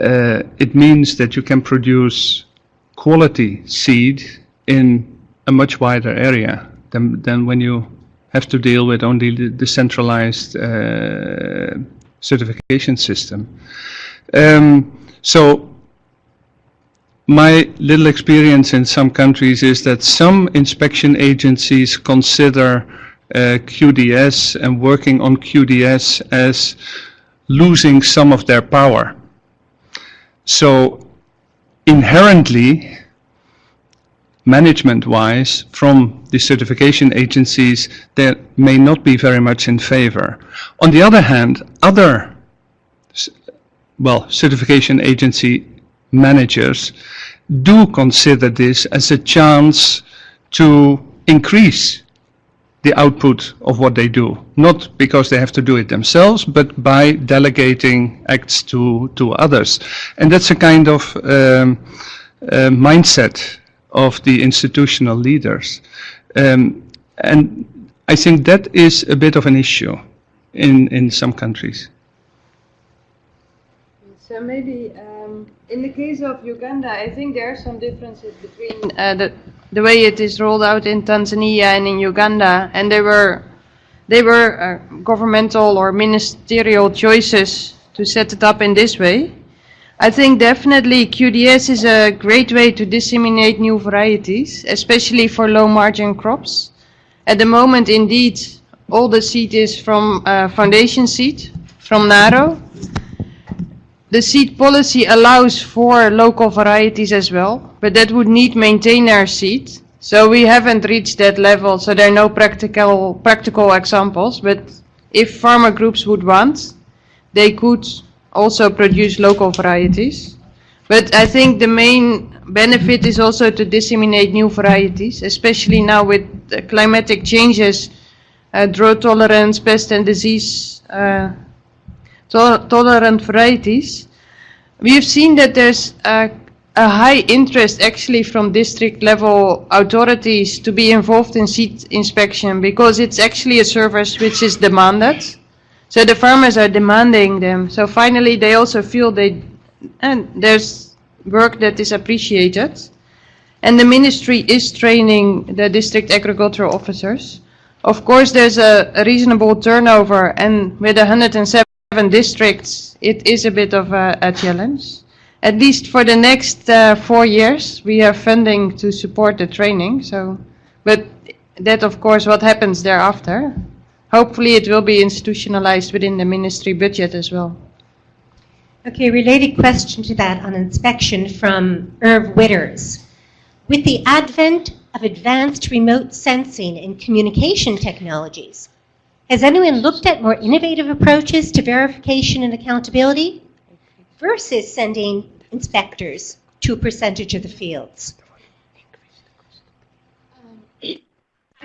uh, it means that you can produce quality seed in a much wider area than, than when you have to deal with only the, the centralized uh, certification system. Um, so my little experience in some countries is that some inspection agencies consider uh, QDS and working on QDS as losing some of their power. So inherently, management-wise from the certification agencies, they may not be very much in favor. On the other hand, other well, certification agency managers do consider this as a chance to increase the output of what they do. Not because they have to do it themselves, but by delegating acts to, to others. And that's a kind of um, uh, mindset of the institutional leaders. Um, and I think that is a bit of an issue in, in some countries. So maybe um, in the case of Uganda, I think there are some differences between uh, the the way it is rolled out in Tanzania and in Uganda, and they were they were uh, governmental or ministerial choices to set it up in this way. I think definitely QDS is a great way to disseminate new varieties, especially for low margin crops. At the moment, indeed, all the seed is from uh, foundation seed from Naro. The seed policy allows for local varieties as well, but that would need maintainer seed. So we haven't reached that level, so there are no practical, practical examples, but if farmer groups would want, they could also produce local varieties. But I think the main benefit is also to disseminate new varieties, especially now with climatic changes, uh, drought tolerance, pest and disease uh, to- tolerant varieties. We have seen that there's a, a high interest actually from district level authorities to be involved in seed inspection because it's actually a service which is demanded. So the farmers are demanding them. So finally they also feel they, and there's work that is appreciated. And the ministry is training the district agricultural officers. Of course, there's a, a reasonable turnover, and with 107 districts, it is a bit of a, a challenge. At least for the next uh, four years, we have funding to support the training. So, but that, of course, what happens thereafter. Hopefully, it will be institutionalized within the ministry budget as well. Okay, related question to that on inspection from Irv Witters. With the advent of advanced remote sensing and communication technologies, has anyone looked at more innovative approaches to verification and accountability versus sending inspectors to a percentage of the fields?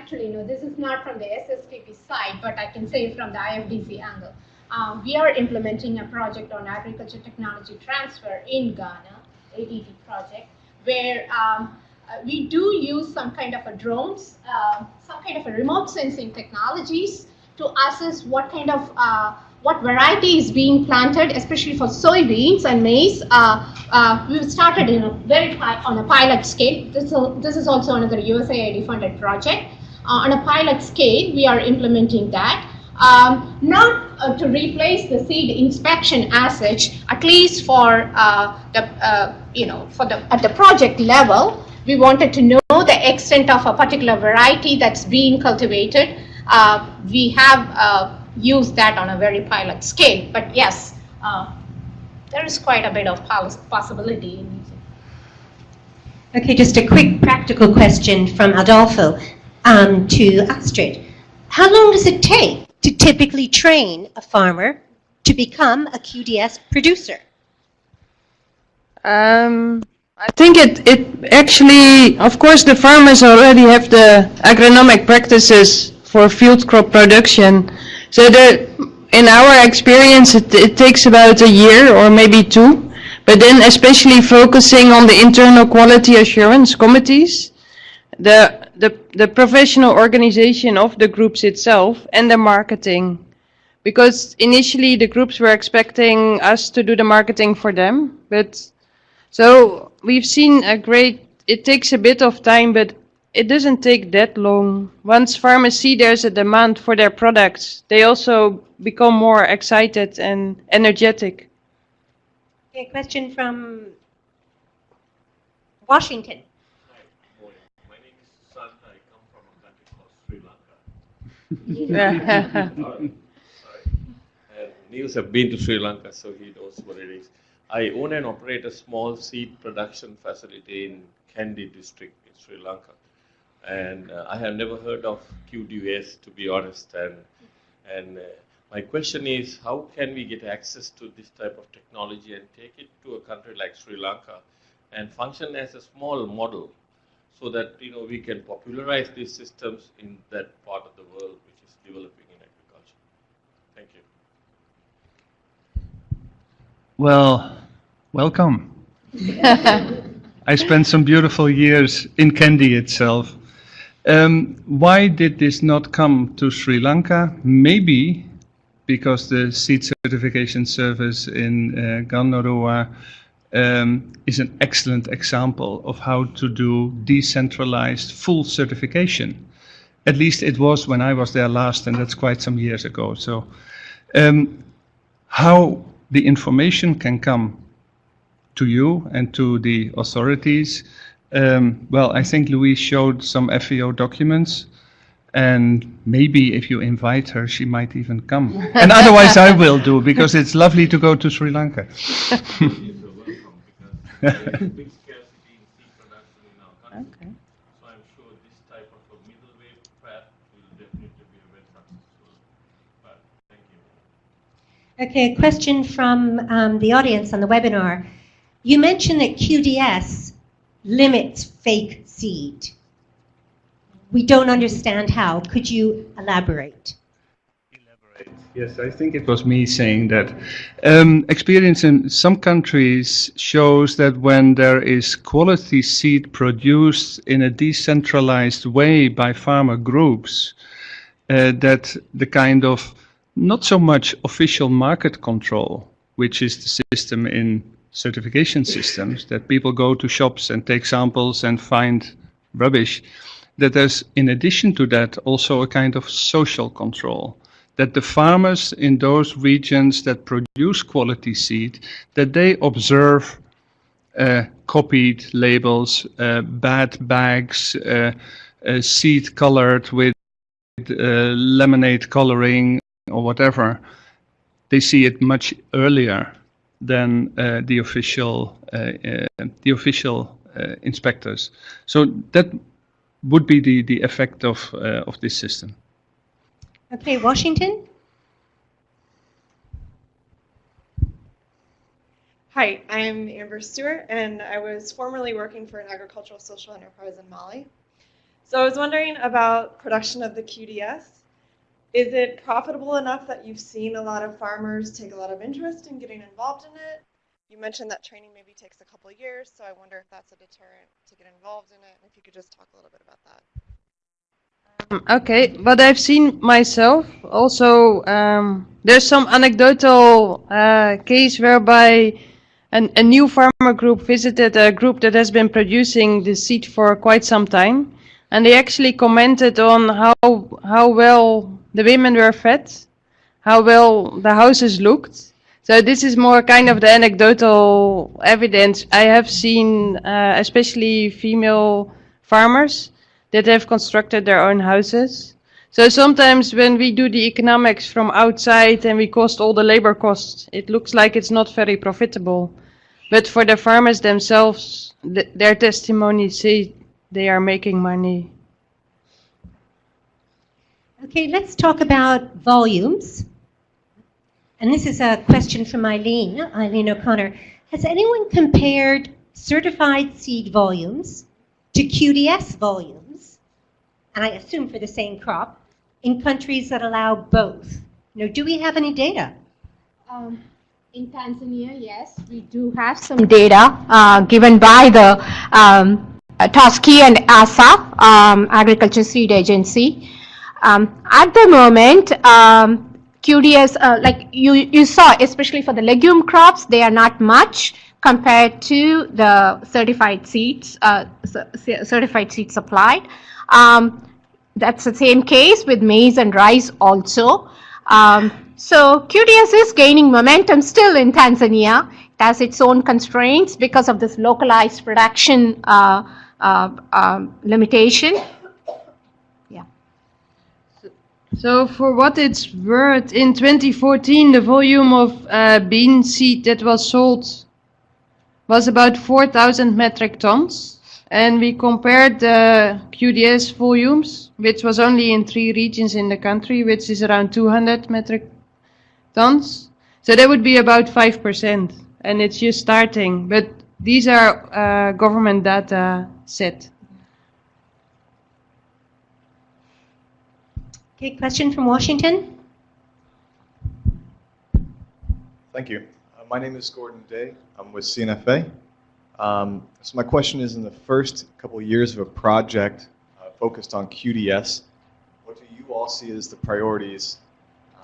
Actually, no, this is not from the SSTP side, but I can say from the IFDC angle. Um, we are implementing a project on agriculture technology transfer in Ghana, ATT project, where um, uh, we do use some kind of a drones, uh, some kind of a remote sensing technologies to assess what kind of uh, what variety is being planted, especially for soybeans and maize. Uh, uh, we've started in a very on a pilot scale. This, this is also another USAID funded project. Uh, on a pilot scale, we are implementing that. Um, not uh, to replace the seed inspection as such, at least for uh, the uh, you know for the at the project level, we wanted to know the extent of a particular variety that's being cultivated. Uh, we have uh, used that on a very pilot scale, but yes, there is quite a bit of pos- possibility. Okay, just a quick practical question from Adolfo um, to Astrid. How long does it take to typically train a farmer to become a QDS producer? Um, I think it, it actually, of course, the farmers already have the agronomic practices for field crop production. So in our experience, it, it takes about a year or maybe two. But then especially focusing on the internal quality assurance committees, the, the, the professional organization of the groups itself and the marketing. Because initially the groups were expecting us to do the marketing for them, but so we've seen a great, it takes a bit of time, but it doesn't take that long. Once farmers see there's a demand for their products, they also become more excited and energetic. Okay, question from Washington. Morning. My name is Sushant. I come from a country called Sri Lanka. Sorry. And Niels have been to Sri Lanka, so he knows what it is. I own and operate a small seed production facility in Kandy district in Sri Lanka. And uh, I have never heard of QDS, to be honest. And, and uh, my question is, how can we get access to this type of technology and take it to a country like Sri Lanka and function as a small model so that you know we can popularize these systems in that part of the world which is developing in agriculture. Thank you. Well, welcome. I spent some beautiful years in Kandy itself. Um, why did this not come to Sri Lanka? Maybe because the seed certification service in uh, Gandharua um, is an excellent example of how to do decentralized full certification. At least it was when I was there last, and that's quite some years ago. So, um, how the information can come to you and to the authorities. Um, well, I think Louise showed some FAO documents, and maybe if you invite her, she might even come. and otherwise, I will do because it's lovely to go to Sri Lanka. Yes, you're welcome because there is a Okay. So I'm sure this type of a middle path will definitely be a very successful path. Thank you. Okay, a question from um, the audience on the webinar. You mentioned that QDS limits fake seed. We don't understand how. Could you elaborate? Yes, I think it was me saying that. Um, experience in some countries shows that when there is quality seed produced in a decentralized way by farmer groups, uh, that the kind of not so much official market control, which is the system in certification systems, that people go to shops and take samples and find rubbish, that there's in addition to that also a kind of social control that the farmers in those regions that produce quality seed, that they observe uh, copied labels, uh, bad bags, uh, uh, seed colored with uh, lemonade coloring or whatever. They see it much earlier than uh, the official the official inspectors. So that would be the, the effect of of this system. Okay, Washington? Hi, I'm Amber Stewart, and I was formerly working for an agricultural social enterprise in Mali. So I was wondering about production of the QDS. Is it profitable enough that you've seen a lot of farmers take a lot of interest in getting involved in it? You mentioned that training maybe takes a couple years, so I wonder if that's a deterrent to get involved in it, and if you could just talk a little bit about that. Okay, but I've seen myself also, um, there's some anecdotal uh, case whereby an, a new farmer group visited a group that has been producing the seed for quite some time, and they actually commented on how how well the women were fed, how well the houses looked. So this is more kind of the anecdotal evidence. I have seen, uh, especially female farmers that have constructed their own houses. So sometimes when we do the economics from outside and we cost all the labor costs, it looks like it's not very profitable. But for the farmers themselves, th their testimony say they are making money. Okay, let's talk about volumes. And this is a question from Eileen, Eileen O'Connor. Has anyone compared certified seed volumes to QDS volumes, and I assume for the same crop, in countries that allow both? You know, do we have any data? Um, in Tanzania, yes, we do have some data uh, given by the um, uh, TOSCI and ASA, um, Agriculture Seed Agency. Um, at the moment, um, QDS, uh, like you, you saw, especially for the legume crops, they are not much compared to the certified seeds, uh, certified seed supplied. Um, that's the same case with maize and rice also. Um, so QDS is gaining momentum still in Tanzania. It has its own constraints because of this localized production uh, uh, um, limitation. Yeah. So for what it's worth, in 2014 the volume of uh, bean seed that was sold was about 4,000 metric tons. And we compared the QDS volumes, which was only in three regions in the country, which is around 200 metric tons. So that would be about 5%, and it's just starting. But these are uh, government data set. Okay, question from Washington. Thank you. Uh, my name is Gordon Day. I'm with CNFA. Um, so my question is, in the first couple of years of a project uh, focused on QDS, what do you all see as the priorities,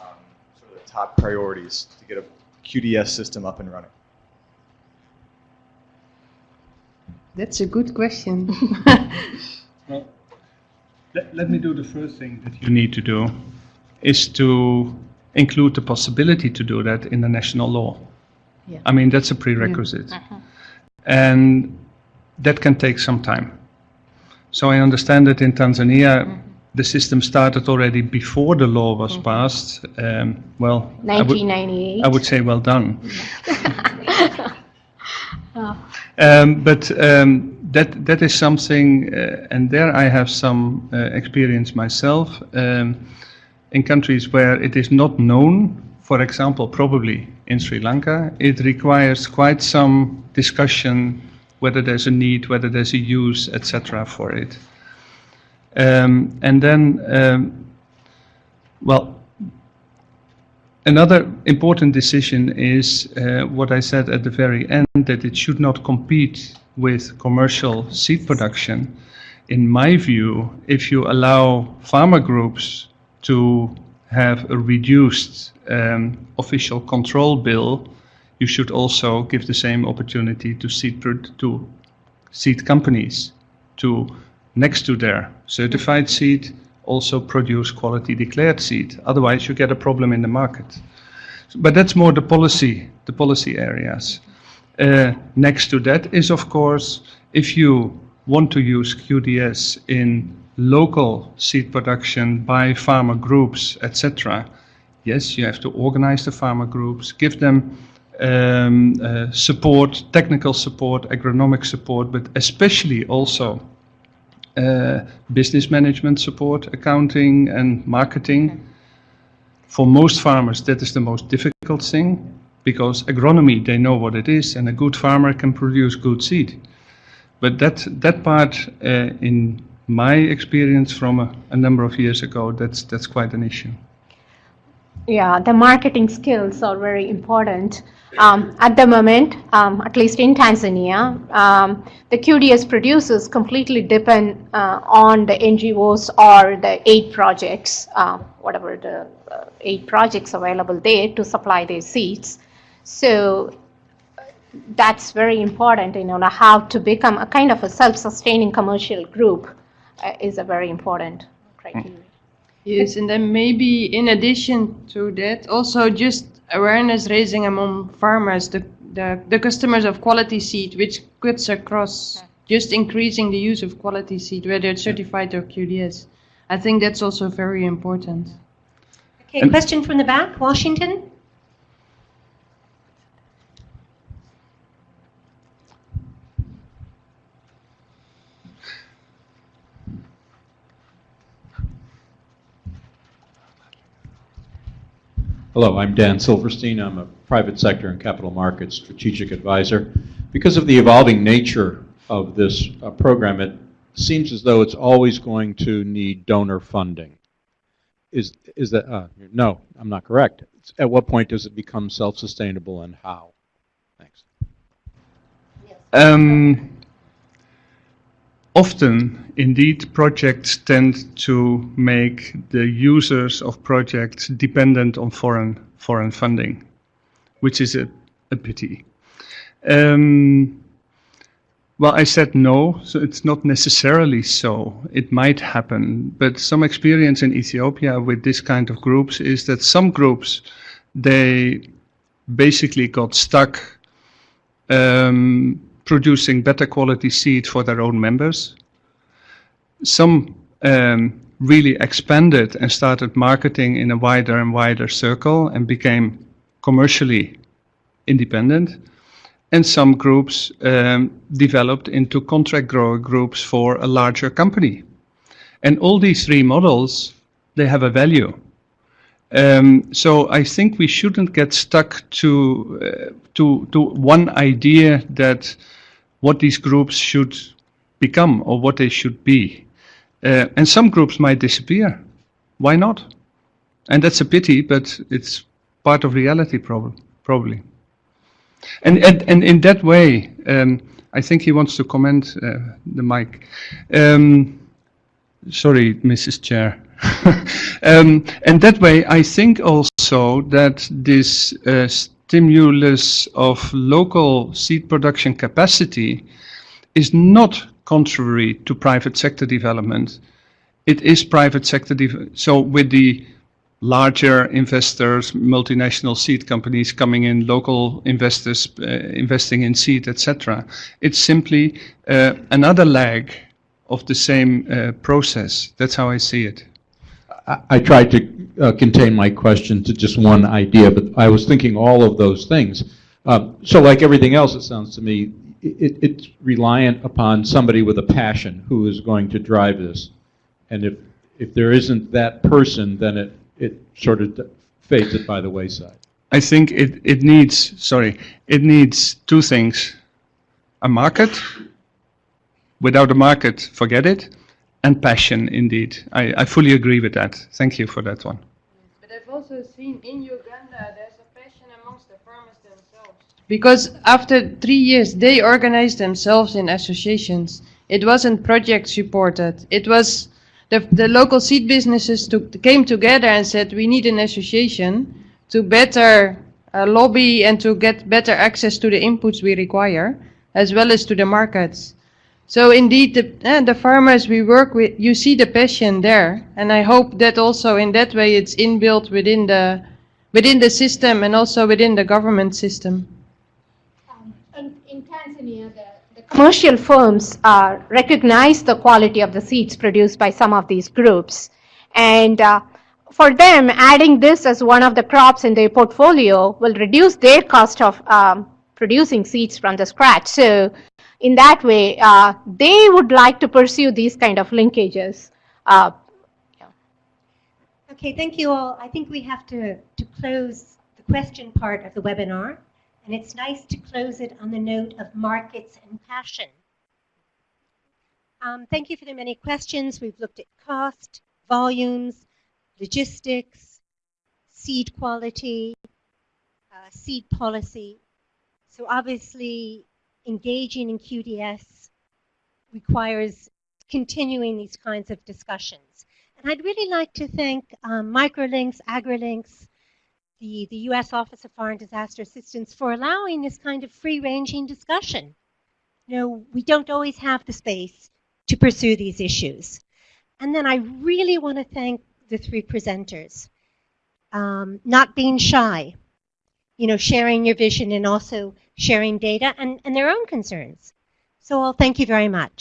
um, sort of the top priorities to get a QDS system up and running? That's a good question. Well, let, let me do the first thing that you need to do is to include the possibility to do that in the national law. Yeah. I mean, that's a prerequisite. And that can take some time. So I understand that in Tanzania, the system started already before the law was passed. Um, well, I would- 1998. I would say well done. Um, but um, that that is something, uh, and there I have some uh, experience myself. Um, in countries where it is not known, for example, probably in Sri Lanka, it requires quite some discussion whether there's a need, whether there's a use, etc. for it. Um, and then, um, well, Another important decision is uh, what I said at the very end, that it should not compete with commercial seed production. In my view, if you allow farmer groups to have a reduced um, official control bill, you should also give the same opportunity to seed, to seed companies to, next to their certified seed, also produce quality declared seed. Otherwise, you get a problem in the market. But that's more the policy, the policy areas. Uh, next to that is, of course, if you want to use QDS in local seed production by farmer groups, etc., yes, you have to organize the farmer groups, give them um, uh, support, technical support, agronomic support, but especially also uh, business management support, accounting and marketing. For most farmers, that is the most difficult thing because agronomy, they know what it is, and a good farmer can produce good seed. But that, that part, uh, in my experience from a, a number of years ago, that's, that's quite an issue. Yeah, the marketing skills are very important. Um, at the moment, um, at least in Tanzania, um, the QDS producers completely depend uh, on the NGOs or the aid projects, uh, whatever the uh, aid projects available there to supply their seeds. So that's very important, you know, how to become a kind of a self-sustaining commercial group Uh, is a very important criteria. Yes, and then maybe in addition to that, also just awareness raising among farmers, the, the, the customers of quality seed, which cuts across hmm. just increasing the use of quality seed, whether it's hmm. certified or QDS. I think that's also very important. Okay, question from the back, Washington. Hello, I'm Dan Silverstein. I'm a private sector and capital markets strategic advisor. Because of the evolving nature of this uh, program, it seems as though it's always going to need donor funding. Is, is that, uh, no, I'm not correct. At what point does it become self-sustainable and how? Thanks. Um, often, indeed, projects tend to make the users of projects dependent on foreign foreign funding, which is a, a pity. Um, well, I said no, so it's not necessarily so. It might happen, but some experience in Ethiopia with this kind of groups is that some groups, they basically got stuck um, producing better quality seed for their own members. Some um, really expanded and started marketing in a wider and wider circle and became commercially independent. and some groups um, developed into contract grower groups for a larger company. And all these three models, they have a value. Um, so I think we shouldn't get stuck to, uh, to, to one idea that what these groups should become or what they should be. Uh, and some groups might disappear. Why not? And that's a pity, but it's part of reality problem, probably. And, and, and in that way, um, I think he wants to comment uh, the mic. Um, sorry, Mrs. Chair. um, and that way, I think also that this uh, stimulus of local seed production capacity is not contrary to private sector development. It is private sector, so with the larger investors, multinational seed companies coming in, local investors uh, investing in seed, etc. It's simply uh, another leg of the same uh, process. That's how I see it. I, tried to uh, contain my question to just one idea, but I was thinking all of those things. Uh, so like everything else, it sounds to me, it, it's reliant upon somebody with a passion who is going to drive this. And if, if there isn't that person, then it, it sort of fades it by the wayside. I think it, it needs, sorry, it needs two things. A market, without a market, forget it, and passion indeed. I, I fully agree with that. Thank you for that one. But I've also seen in Uganda there's a passion amongst the farmers themselves. Because after three years they organized themselves in associations. It wasn't project supported. It was the, the local seed businesses to, came together and said we need an association to better uh, lobby and to get better access to the inputs we require as well as to the markets. So indeed, the, uh, the farmers we work with, you see the passion there, and I hope that also in that way it's inbuilt within the within the system and also within the government system. Um, in, in, Tanzania, the, the commercial firms uh, recognize the quality of the seeds produced by some of these groups, and uh, for them, adding this as one of the crops in their portfolio will reduce their cost of um, producing seeds from the scratch. So in that way, uh, they would like to pursue these kind of linkages. Uh. Okay, thank you all. I think we have to, to close the question part of the webinar, and it's nice to close it on the note of markets and passion. Um, thank you for the many questions. We've looked at cost, volumes, logistics, seed quality, uh, seed policy. So obviously, engaging in QDS requires continuing these kinds of discussions. And I'd really like to thank um, Microlinks, AgriLinks, the, the U.S. Office of Foreign Disaster Assistance for allowing this kind of free-ranging discussion. You know, we don't always have the space to pursue these issues. And then I really want to thank the three presenters. Um, not being shy, you know, sharing your vision and also sharing data and, and their own concerns. So I'll thank you very much.